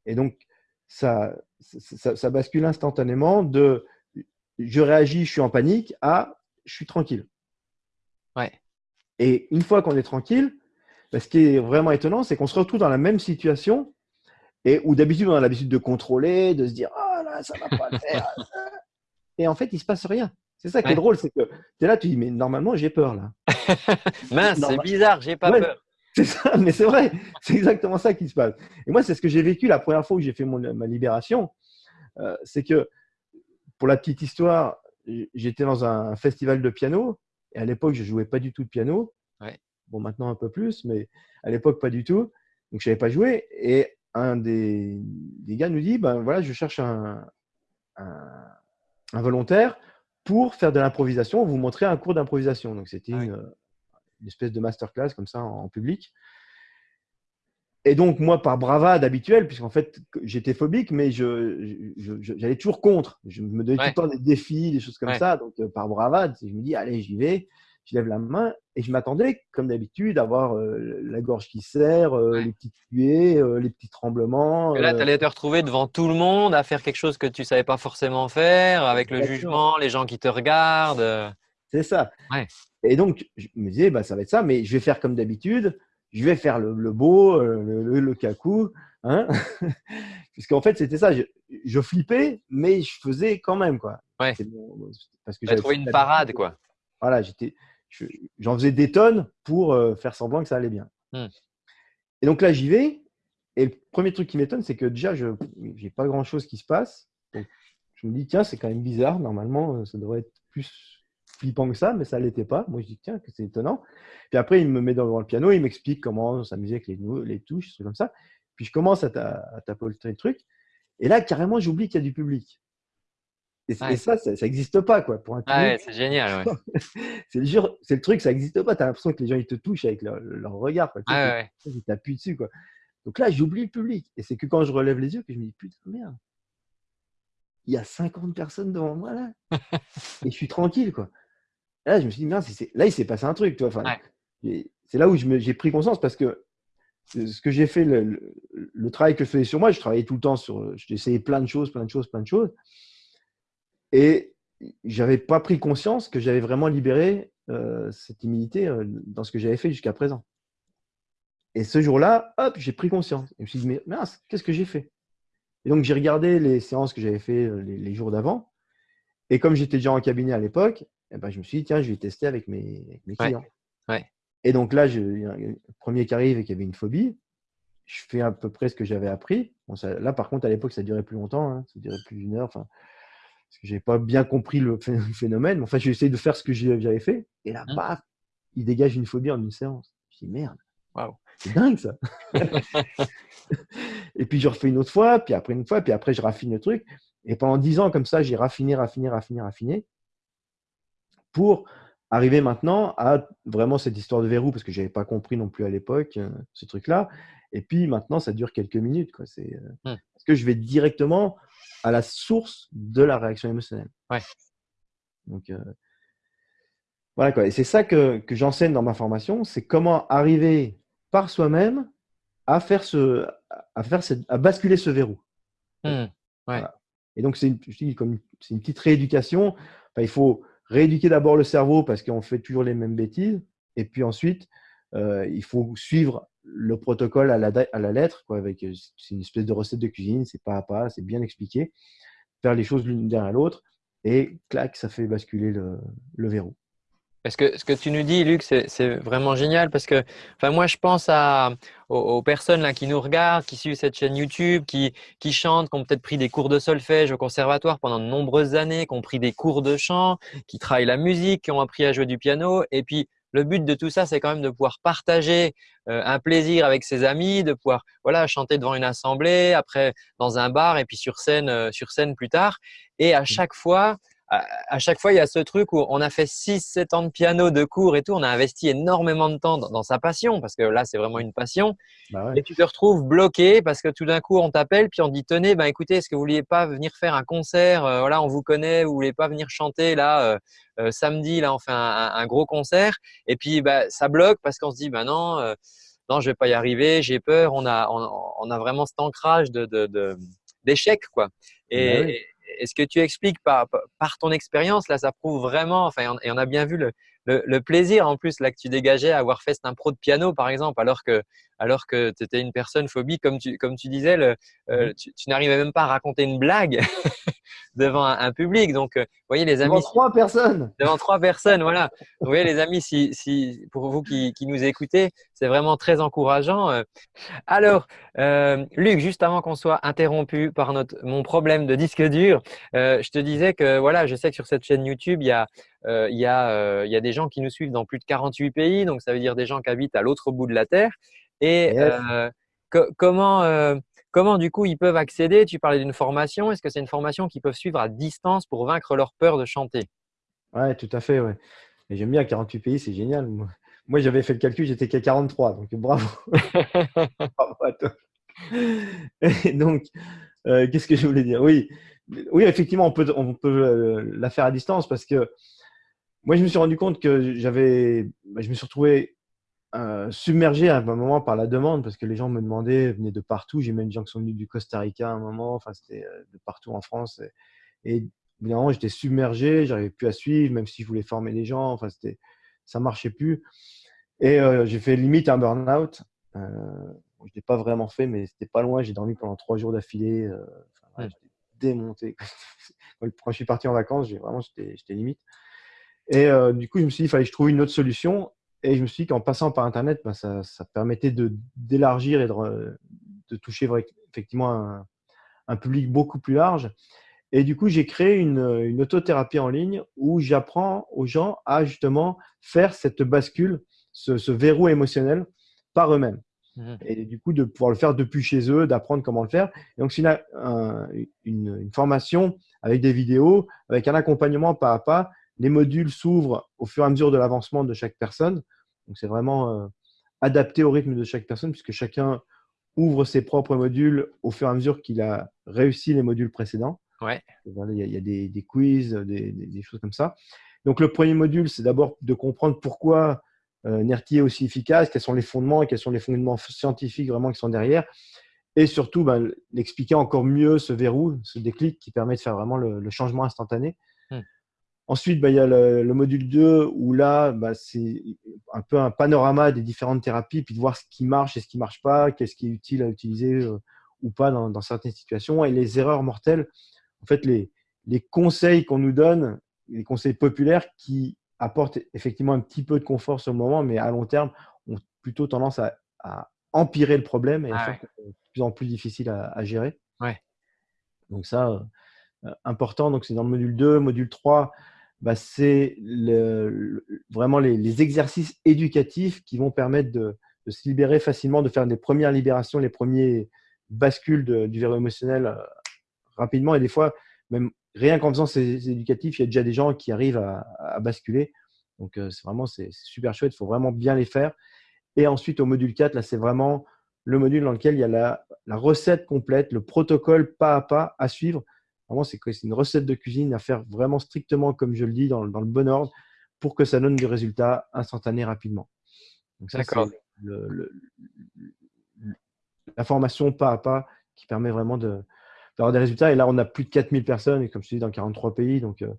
Et donc, ça, ça, bascule instantanément de je réagis, je suis en panique à je suis tranquille. Ouais. Et une fois qu'on est tranquille, bah, ce qui est vraiment étonnant, c'est qu'on se retrouve dans la même situation et où d'habitude on a l'habitude de contrôler, de se dire oh là, ça va pas le faire. et en fait, il se passe rien. C'est ça qui est drôle, c'est que tu es là, tu dis mais normalement j'ai peur là. Mince, c'est bizarre, j'ai pas peur. C'est ça, mais c'est vrai, c'est exactement ça qui se passe. Et moi, c'est ce que j'ai vécu la première fois où j'ai fait mon, ma libération. Euh, c'est que, pour la petite histoire, j'étais dans un festival de piano, et à l'époque, je jouais pas du tout de piano. Bon, maintenant un peu plus, mais à l'époque, pas du tout. Donc, je savais pas jouer. Et un des, des, gars nous dit, ben voilà, je cherche un, un, volontaire pour faire de l'improvisation, vous montrer un cours d'improvisation. Donc, c'était ah une, une espèce de masterclass comme ça en, public. Et donc, moi, par bravade habituelle, puisqu'en fait, j'étais phobique, mais j'allais toujours contre. Je me donnais tout le temps des défis, des choses comme ça. Donc, euh, par bravade, je me dis, allez, j'y vais. Je lève la main et je m'attendais, comme d'habitude, à avoir euh, la gorge qui serre, euh, les petites tuées, les petits tremblements. Et là, tu allais te retrouver devant tout le monde à faire quelque chose que tu ne savais pas forcément faire, avec le jugement, les gens qui te regardent. C'est ça. Et donc, je me disais, bah, ça va être ça, mais je vais faire comme d'habitude. Je vais faire le, beau, euh, le, le, cacou. Hein Puisqu'en fait, c'était ça. Je, flippais, mais je faisais quand même. Quoi. Ouais. Parce que j'avais trouvé une parade. quoi. Voilà, j'en faisais des tonnes pour euh, faire semblant que ça allait bien. Hmm. Et donc là, j'y vais. Et le premier truc qui m'étonne, c'est que déjà, je n'ai pas grand-chose qui se passe. Donc, je me dis, tiens, c'est quand même bizarre. Normalement, ça devrait être plus flippant que ça, mais ça ne l'était pas. Moi, je dis, tiens, que c'est étonnant. Puis après, il me met devant le piano, il m'explique comment s'amuser avec les, les touches, c'est comme ça. Puis je commence à, taper le truc. Et là, carrément, j'oublie qu'il y a du public. Et, ça, ça n'existe pas, quoi. Pour un ouais, c'est génial. c'est le, le, truc, ça n'existe pas. Tu as l'impression que les gens, ils te touchent avec leur, regard. Quoi. ils t'appuient dessus, quoi. Donc là, j'oublie le public. Et c'est que quand je relève les yeux que je me dis, putain, merde. Il y a 50 personnes devant moi, là. et je suis tranquille, quoi là, je me suis dit, là, il s'est passé un truc. Enfin, C'est là où j'ai pris conscience parce que ce que j'ai fait, le, travail que je faisais sur moi, je travaillais tout le temps sur. J'essayais plein de choses, plein de choses, plein de choses. Et j'avais pas pris conscience que j'avais vraiment libéré cette timidité dans ce que j'avais fait jusqu'à présent. Et ce jour-là, hop, j'ai pris conscience. je me suis dit, mais mince, qu'est-ce que j'ai fait? Et donc, j'ai regardé les séances que j'avais fait les, jours d'avant. Et comme j'étais déjà en cabinet à l'époque, eh ben, je me suis dit, tiens, je vais tester avec mes, clients. Et donc là, je, le premier qui arrive et qui avait une phobie, je fais à peu près ce que j'avais appris. là, par contre, à l'époque, ça durait plus longtemps. Hein. ça durait plus d'une heure. Parce que je n'avais pas bien compris le phénomène. Enfin, j'ai essayé de faire ce que j'avais fait. Et là, mmh. paf, il dégage une phobie en une séance. Je dis, merde. Waouh. C'est dingue ça. et puis je refais une autre fois, puis après une fois, puis après je raffine le truc. Et pendant dix ans comme ça, j'ai raffiné, raffiné, raffiné, raffiné pour arriver maintenant à vraiment cette histoire de verrou, parce que je n'avais pas compris non plus à l'époque euh, ce truc-là. Et puis maintenant, ça dure quelques minutes. Quoi. C'est, euh, hmm. Parce que je vais directement à la source de la réaction émotionnelle. Ouais. Donc, euh, voilà quoi. Et c'est ça que, que j'enseigne dans ma formation, c'est comment arriver par soi-même à faire ce, à faire à basculer ce verrou. Mmh, Et donc c'est une, comme c'est une petite rééducation. il faut rééduquer d'abord le cerveau parce qu'on fait toujours les mêmes bêtises, et puis ensuite euh, il faut suivre le protocole à la, à la lettre, quoi, avec c'est une espèce de recette de cuisine, c'est pas à pas, c'est bien expliqué, faire les choses l'une derrière l'autre, et clac, ça fait basculer le, le verrou. Parce que ce que tu nous dis, Luc, c'est vraiment génial parce que enfin, moi, je pense à, aux, personnes là, qui nous regardent, qui suivent cette chaîne YouTube, qui, qui chantent, qui ont peut-être pris des cours de solfège au conservatoire pendant de nombreuses années, qui ont pris des cours de chant, qui travaillent la musique, qui ont appris à jouer du piano. Et puis, le but de tout ça, c'est quand même de pouvoir partager euh, un plaisir avec ses amis, de pouvoir voilà chanter devant une assemblée, après dans un bar et puis sur scène, euh, sur scène plus tard. Et à mmh. chaque fois, à, chaque fois, il y a ce truc où on a fait 6-7 ans de piano, de cours et tout. On a investi énormément de temps dans, sa passion parce que là, c'est vraiment une passion. Bah et tu te retrouves bloqué parce que tout d'un coup, on t'appelle puis on dit tenez, ben écoutez, est-ce que vous vouliez pas venir faire un concert euh, Voilà, on vous connaît. Vous voulez pas venir chanter là euh, euh, samedi Là, on fait un, gros concert. Et puis, bah, ça bloque parce qu'on se dit ben non. non, je vais pas y arriver, j'ai peur. On a, on, a vraiment cet ancrage de, d'échec, quoi. Et, bah et ce que tu expliques par, par ton expérience, là, ça prouve vraiment, enfin, et on a bien vu le, le, plaisir en plus là que tu dégageais à avoir fait cet impro de piano, par exemple, alors que, alors que tu étais une personne phobie, comme tu, comme tu disais, le, euh, mmh. tu, n'arrivais même pas à raconter une blague devant un, public. Donc, euh, vous voyez les amis. Devant trois personnes. Devant trois personnes, voilà. Vous voyez les amis, si, si, pour vous qui, qui nous écoutez, c'est vraiment très encourageant. Euh. Alors, Luc, juste avant qu'on soit interrompu par notre, mon problème de disque dur, je te disais que voilà, je sais que sur cette chaîne YouTube, il y a euh, il y, euh, y, a des gens qui nous suivent dans plus de 48 pays, donc ça veut dire des gens qui habitent à l'autre bout de la Terre. Et euh, comment, comment du coup ils peuvent accéder? Tu parlais d'une formation. Est-ce que c'est une formation qu'ils peuvent suivre à distance pour vaincre leur peur de chanter? Oui, tout à fait. Ouais. J'aime bien 48 pays, c'est génial. Moi, j'avais fait le calcul, j'étais qu'à 43, donc bravo. bravo à toi. Et donc, qu'est-ce que je voulais dire? Oui, oui, effectivement, on peut, on peut la faire à distance parce que moi, je me suis rendu compte que j'avais, bah, je me suis retrouvé euh, submergé à un moment par la demande parce que les gens me demandaient, venaient de partout. J'ai même des gens qui sont venus du Costa Rica à un moment, enfin, c'était euh, de partout en France. Et, évidemment, j'étais submergé, j'arrivais plus à suivre, même si je voulais former les gens, enfin, c'était, ça marchait plus. Et euh, j'ai fait limite un burn-out. je ne l'ai pas vraiment fait, mais c'était pas loin. J'ai dormi pendant trois jours d'affilée. J'étais démonté. Quand je suis parti en vacances, j'ai vraiment, j'étais limite. Et euh, du coup, je me suis dit, il fallait que je trouve une autre solution. Et je me suis dit qu'en passant par Internet, ben, ça, ça, permettait d'élargir et de, de, toucher effectivement un, un, public beaucoup plus large. Et du coup, j'ai créé une, une, autothérapie en ligne où j'apprends aux gens à justement faire cette bascule, ce, ce verrou émotionnel par eux-mêmes. Mmh. Et du coup, de pouvoir le faire depuis chez eux, d'apprendre comment le faire. Et donc, c'est une, une, une, formation avec des vidéos, avec un accompagnement pas à pas les modules s'ouvrent au fur et à mesure de l'avancement de chaque personne. Donc, c'est vraiment euh, adapté au rythme de chaque personne puisque chacun ouvre ses propres modules au fur et à mesure qu'il a réussi les modules précédents. Ouais. Il y a, des, quiz, des, choses comme ça. Donc, le premier module, c'est d'abord de comprendre pourquoi euh, NERTI est aussi efficace, quels sont les fondements et quels sont les fondements scientifiques vraiment qui sont derrière. Et surtout, ben, l'expliquer encore mieux ce verrou, ce déclic qui permet de faire vraiment le changement instantané. Ensuite, bah, il y a le, module 2 où là, bah, c'est un peu un panorama des différentes thérapies, puis de voir ce qui marche et ce qui ne marche pas, qu'est-ce qui est utile à utiliser euh, ou pas dans, certaines situations. Et les erreurs mortelles, en fait, les, les conseils qu'on nous donne, les conseils populaires qui apportent effectivement un petit peu de confort sur le moment, mais à long terme, ont plutôt tendance à, empirer le problème et à ah faire de plus en plus difficile à, gérer. Ouais. Donc ça, euh, important. Donc c'est dans le module 2. Module 3, bah, c'est vraiment les, exercices éducatifs qui vont permettre de, se libérer facilement, de faire des premières libérations, les premiers bascules du verrou émotionnel euh, rapidement. Et des fois, même rien qu'en faisant ces, éducatifs, il y a déjà des gens qui arrivent à, basculer. Donc, euh, c'est vraiment c'est super chouette. Il faut vraiment bien les faire. Et ensuite, au module 4, là, c'est vraiment le module dans lequel il y a la, recette complète, le protocole pas à pas à suivre Vraiment, c'est une recette de cuisine à faire vraiment strictement comme je le dis, dans, le bon ordre, pour que ça donne du résultat instantané rapidement. Donc ça, c'est la formation pas à pas qui permet vraiment d'avoir des résultats. Et là, on a plus de 4000 personnes, et comme je te dis, dans 43 pays. Donc, euh,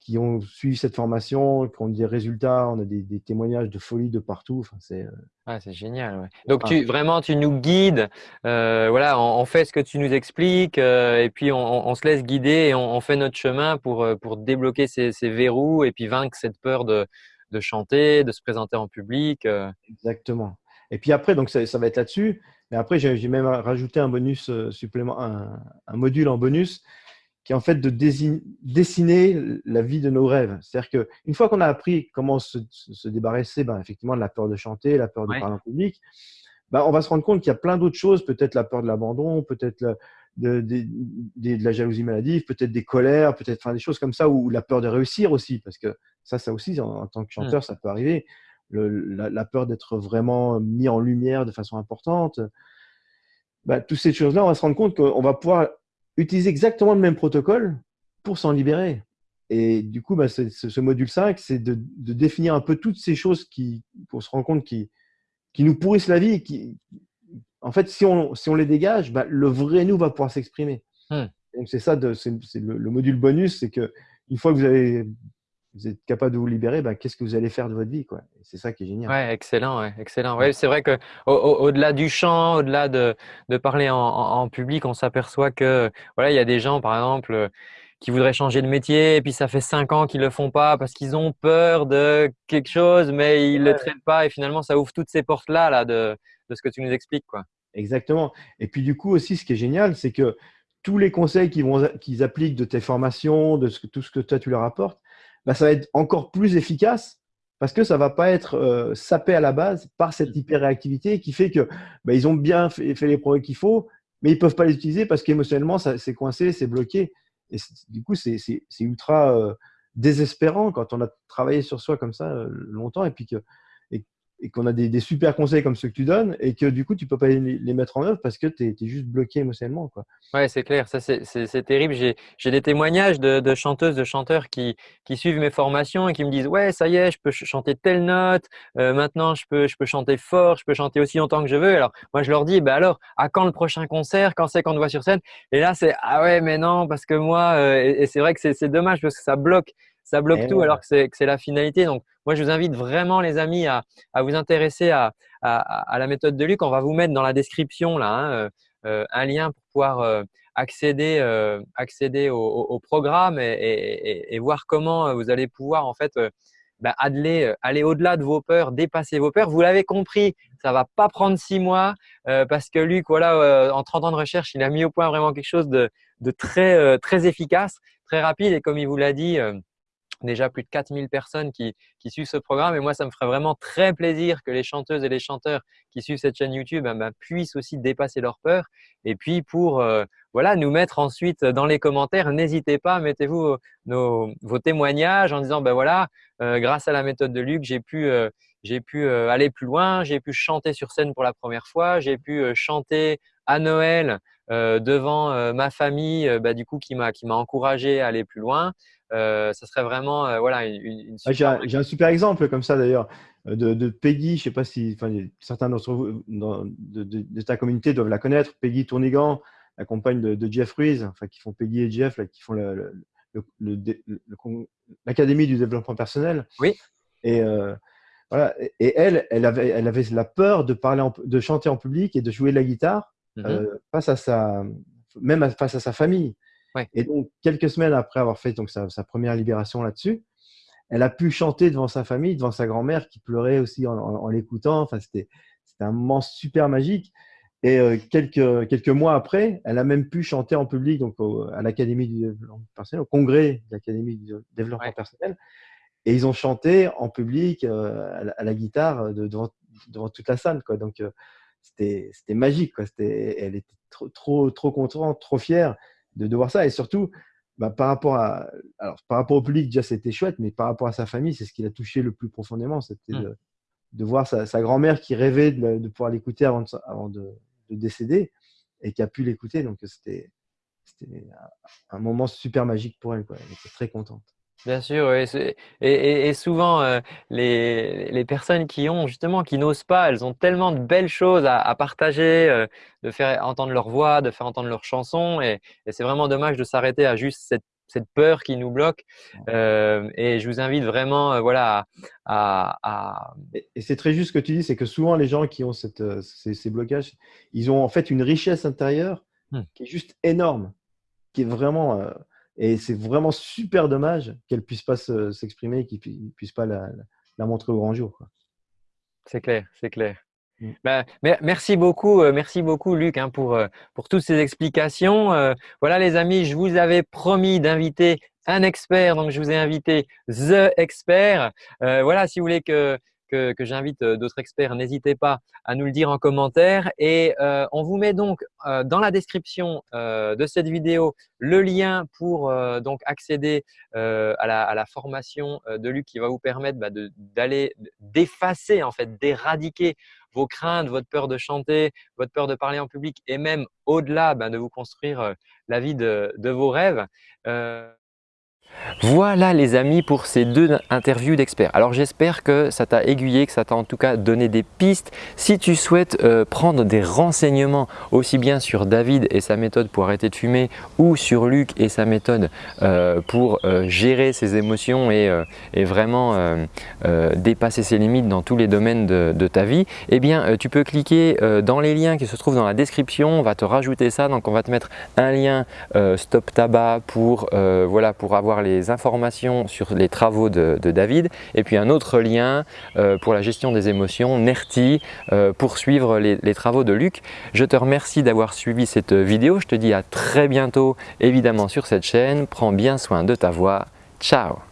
qui ont suivi cette formation, qui ont des résultats, on a des, témoignages de folie de partout. Enfin, c'est euh, ah, c'est génial. Donc tu, vraiment, tu nous guides. Euh, voilà, on, fait ce que tu nous expliques euh, et puis on, se laisse guider et on, fait notre chemin pour, pour débloquer ces, verrous et puis vaincre cette peur de, de chanter, de se présenter en public. Exactement. Et puis après, donc ça, va être là-dessus. Mais après, j'ai même rajouté un bonus supplément, un, un module en bonus qui est en fait de dessiner la vie de nos rêves. C'est-à-dire qu'une fois qu'on a appris comment se, débarrasser ben, effectivement de la peur de chanter, la peur de parler en public, ben, on va se rendre compte qu'il y a plein d'autres choses, peut-être la peur de l'abandon, peut-être de, de, la jalousie maladive, peut-être des colères, peut-être enfin, des choses comme ça, ou la peur de réussir aussi, parce que ça, ça aussi, en, tant que chanteur, mmh. ça peut arriver. la, peur d'être vraiment mis en lumière de façon importante. Ben, toutes ces choses-là, on va se rendre compte qu'on va pouvoir utiliser exactement le même protocole pour s'en libérer. Et du coup, bah, ce, module 5, c'est de, définir un peu toutes ces choses qui, qu'on se rend compte qui, qui nous pourrissent la vie. Qui, en fait, si on, si on les dégage, bah, le vrai nous va pouvoir s'exprimer. Hmm. Donc, c'est ça, c'est, le, le, module bonus, c'est que une fois que vous avez vous êtes capable de vous libérer, ben, qu'est-ce que vous allez faire de votre vie quoi C'est ça qui est génial. Ouais, excellent, ouais, excellent. Ouais, c'est vrai que au-delà du chant, au-delà de, de, parler en, en, public, on s'aperçoit que voilà, il y a des gens, par exemple, qui voudraient changer de métier et puis ça fait cinq ans qu'ils le font pas parce qu'ils ont peur de quelque chose, mais ils ne le traitent pas et finalement ça ouvre toutes ces portes là, là de, de ce que tu nous expliques, quoi. Exactement. Et puis du coup aussi, ce qui est génial, c'est que tous les conseils qu'ils appliquent de tes formations, de ce que, tout ce que toi tu leur apportes, bah, ça va être encore plus efficace parce que ça va pas être euh, sapé à la base par cette hyperréactivité qui fait que bah, ils ont bien fait, les progrès qu'il faut, mais ils peuvent pas les utiliser parce qu'émotionnellement, c'est coincé, c'est bloqué. Et du coup, c'est ultra euh, désespérant quand on a travaillé sur soi comme ça euh, longtemps et puis que et qu'on a des, super conseils comme ceux que tu donnes et que du coup, tu peux pas les, mettre en œuvre parce que tu es, juste bloqué émotionnellement. Quoi. Ouais, c'est clair. Ça, c'est terrible. J'ai des témoignages de, chanteuses, de chanteurs qui, qui, suivent mes formations et qui me disent Ouais, ça y est, je peux chanter telle note. Euh, maintenant, je peux, je peux chanter fort. Je peux chanter aussi longtemps que je veux. Alors, moi, je leur dis bah alors, à quand le prochain concert? Quand c'est qu'on te voit sur scène Et là, c'est Ah ouais, mais non, parce que moi, euh, et c'est vrai que c'est dommage parce que ça bloque ça bloque tout alors que c'est la finalité. Donc, moi, je vous invite vraiment, les amis, à, vous intéresser à, la méthode de Luc. On va vous mettre dans la description là, hein, euh, euh, un lien pour pouvoir euh, accéder, accéder au, programme et, voir comment vous allez pouvoir en fait bah, aller, aller au-delà de vos peurs, dépasser vos peurs. Vous l'avez compris, ça va pas prendre six mois parce que Luc, voilà, en 30 ans de recherche, il a mis au point vraiment quelque chose de, de très, très efficace, très rapide et comme il vous l'a dit, déjà plus de 4000 personnes qui, suivent ce programme. Et moi, ça me ferait vraiment très plaisir que les chanteuses et les chanteurs qui suivent cette chaîne YouTube eh ben, puissent aussi dépasser leur peur. Et puis, pour euh, voilà, nous mettre ensuite dans les commentaires, n'hésitez pas, mettez-vous vos témoignages en disant, ben voilà, euh, grâce à la méthode de Luc, j'ai pu, euh, j'ai pu aller plus loin, j'ai pu chanter sur scène pour la première fois, j'ai pu chanter à Noël devant ma famille, bah, du coup, qui m'a encouragé à aller plus loin. Euh, ça serait vraiment euh, voilà, une, ah, J'ai un, super exemple comme ça d'ailleurs euh, de, Peggy. Je ne sais pas si certains d'entre vous de, ta communauté doivent la connaître. Peggy Tournigan, la compagne de, Jeff Ruiz, enfin, qui font Peggy et Jeff, là, qui font l'Académie du développement personnel. Oui. Et, voilà. et elle, elle avait, elle avait la peur de, parler de chanter en public et de jouer de la guitare mmh face à sa, même face à sa famille. Et donc, quelques semaines après avoir fait donc, sa, première libération là-dessus, elle a pu chanter devant sa famille, devant sa grand-mère qui pleurait aussi en, l'écoutant. Enfin, c'était un moment super magique. Et euh, quelques, quelques mois après, elle a même pu chanter en public donc à l'Académie du développement personnel, au congrès de l'Académie du développement personnel. Et ils ont chanté en public euh, à, la, guitare devant, devant toute la salle. Quoi. Donc, euh, c'était magique. Quoi. Elle était trop, trop, trop contente, trop fière de, de voir ça. Et surtout, bah, par, rapport à, alors, par rapport au public, déjà, c'était chouette, mais par rapport à sa famille, c'est ce qui l'a touché le plus profondément. C'était mmh. de, voir sa, sa grand-mère qui rêvait de, de pouvoir l'écouter avant, avant de, de décéder et qui a pu l'écouter. Donc, c'était un moment super magique pour elle. Quoi. Elle était très contente. Bien sûr, et, et, souvent euh, les, les, personnes qui ont justement, qui n'osent pas, elles ont tellement de belles choses à, partager, euh, de faire entendre leur voix, de faire entendre leurs chansons, et, c'est vraiment dommage de s'arrêter à juste cette, cette, peur qui nous bloque. Euh, et je vous invite vraiment, voilà, à. Et, c'est très juste ce que tu dis, c'est que souvent les gens qui ont cette, ces, ces, blocages, ils ont en fait une richesse intérieure mmh. qui est juste énorme, qui est vraiment et c'est vraiment super dommage qu'elle ne puisse pas s'exprimer et qu'ils ne puissent pas la, montrer au grand jour. C'est clair, c'est clair. Mm. Bah, merci beaucoup, euh, merci beaucoup Luc hein, pour, euh, pour toutes ces explications. Euh, voilà les amis, je vous avais promis d'inviter un expert, donc je vous ai invité The Expert. voilà, si vous voulez que que, j'invite euh, d'autres experts, n'hésitez pas à nous le dire en commentaire. Et euh, on vous met donc euh, dans la description de cette vidéo le lien pour donc accéder à la, formation de Luc qui va vous permettre bah, d'aller d'effacer en fait, d'éradiquer vos craintes, votre peur de chanter, votre peur de parler en public et même au-delà bah, de vous construire la vie de, de vos rêves. Voilà les amis pour ces deux interviews d'experts. Alors j'espère que ça t'a aiguillé, que ça t'a en tout cas donné des pistes. Si tu souhaites euh, prendre des renseignements aussi bien sur David et sa méthode pour arrêter de fumer ou sur Luc et sa méthode euh, pour euh, gérer ses émotions et, vraiment dépasser ses limites dans tous les domaines de, ta vie, eh bien tu peux cliquer dans les liens qui se trouvent dans la description. On va te rajouter ça. Donc on va te mettre un lien Stop Tabac pour, voilà, pour avoir les informations sur les travaux de, David et puis un autre lien euh, pour la gestion des émotions, NERTI, euh, pour suivre les, les, travaux de Luc. Je te remercie d'avoir suivi cette vidéo. Je te dis à très bientôt évidemment sur cette chaîne. Prends bien soin de ta voix. Ciao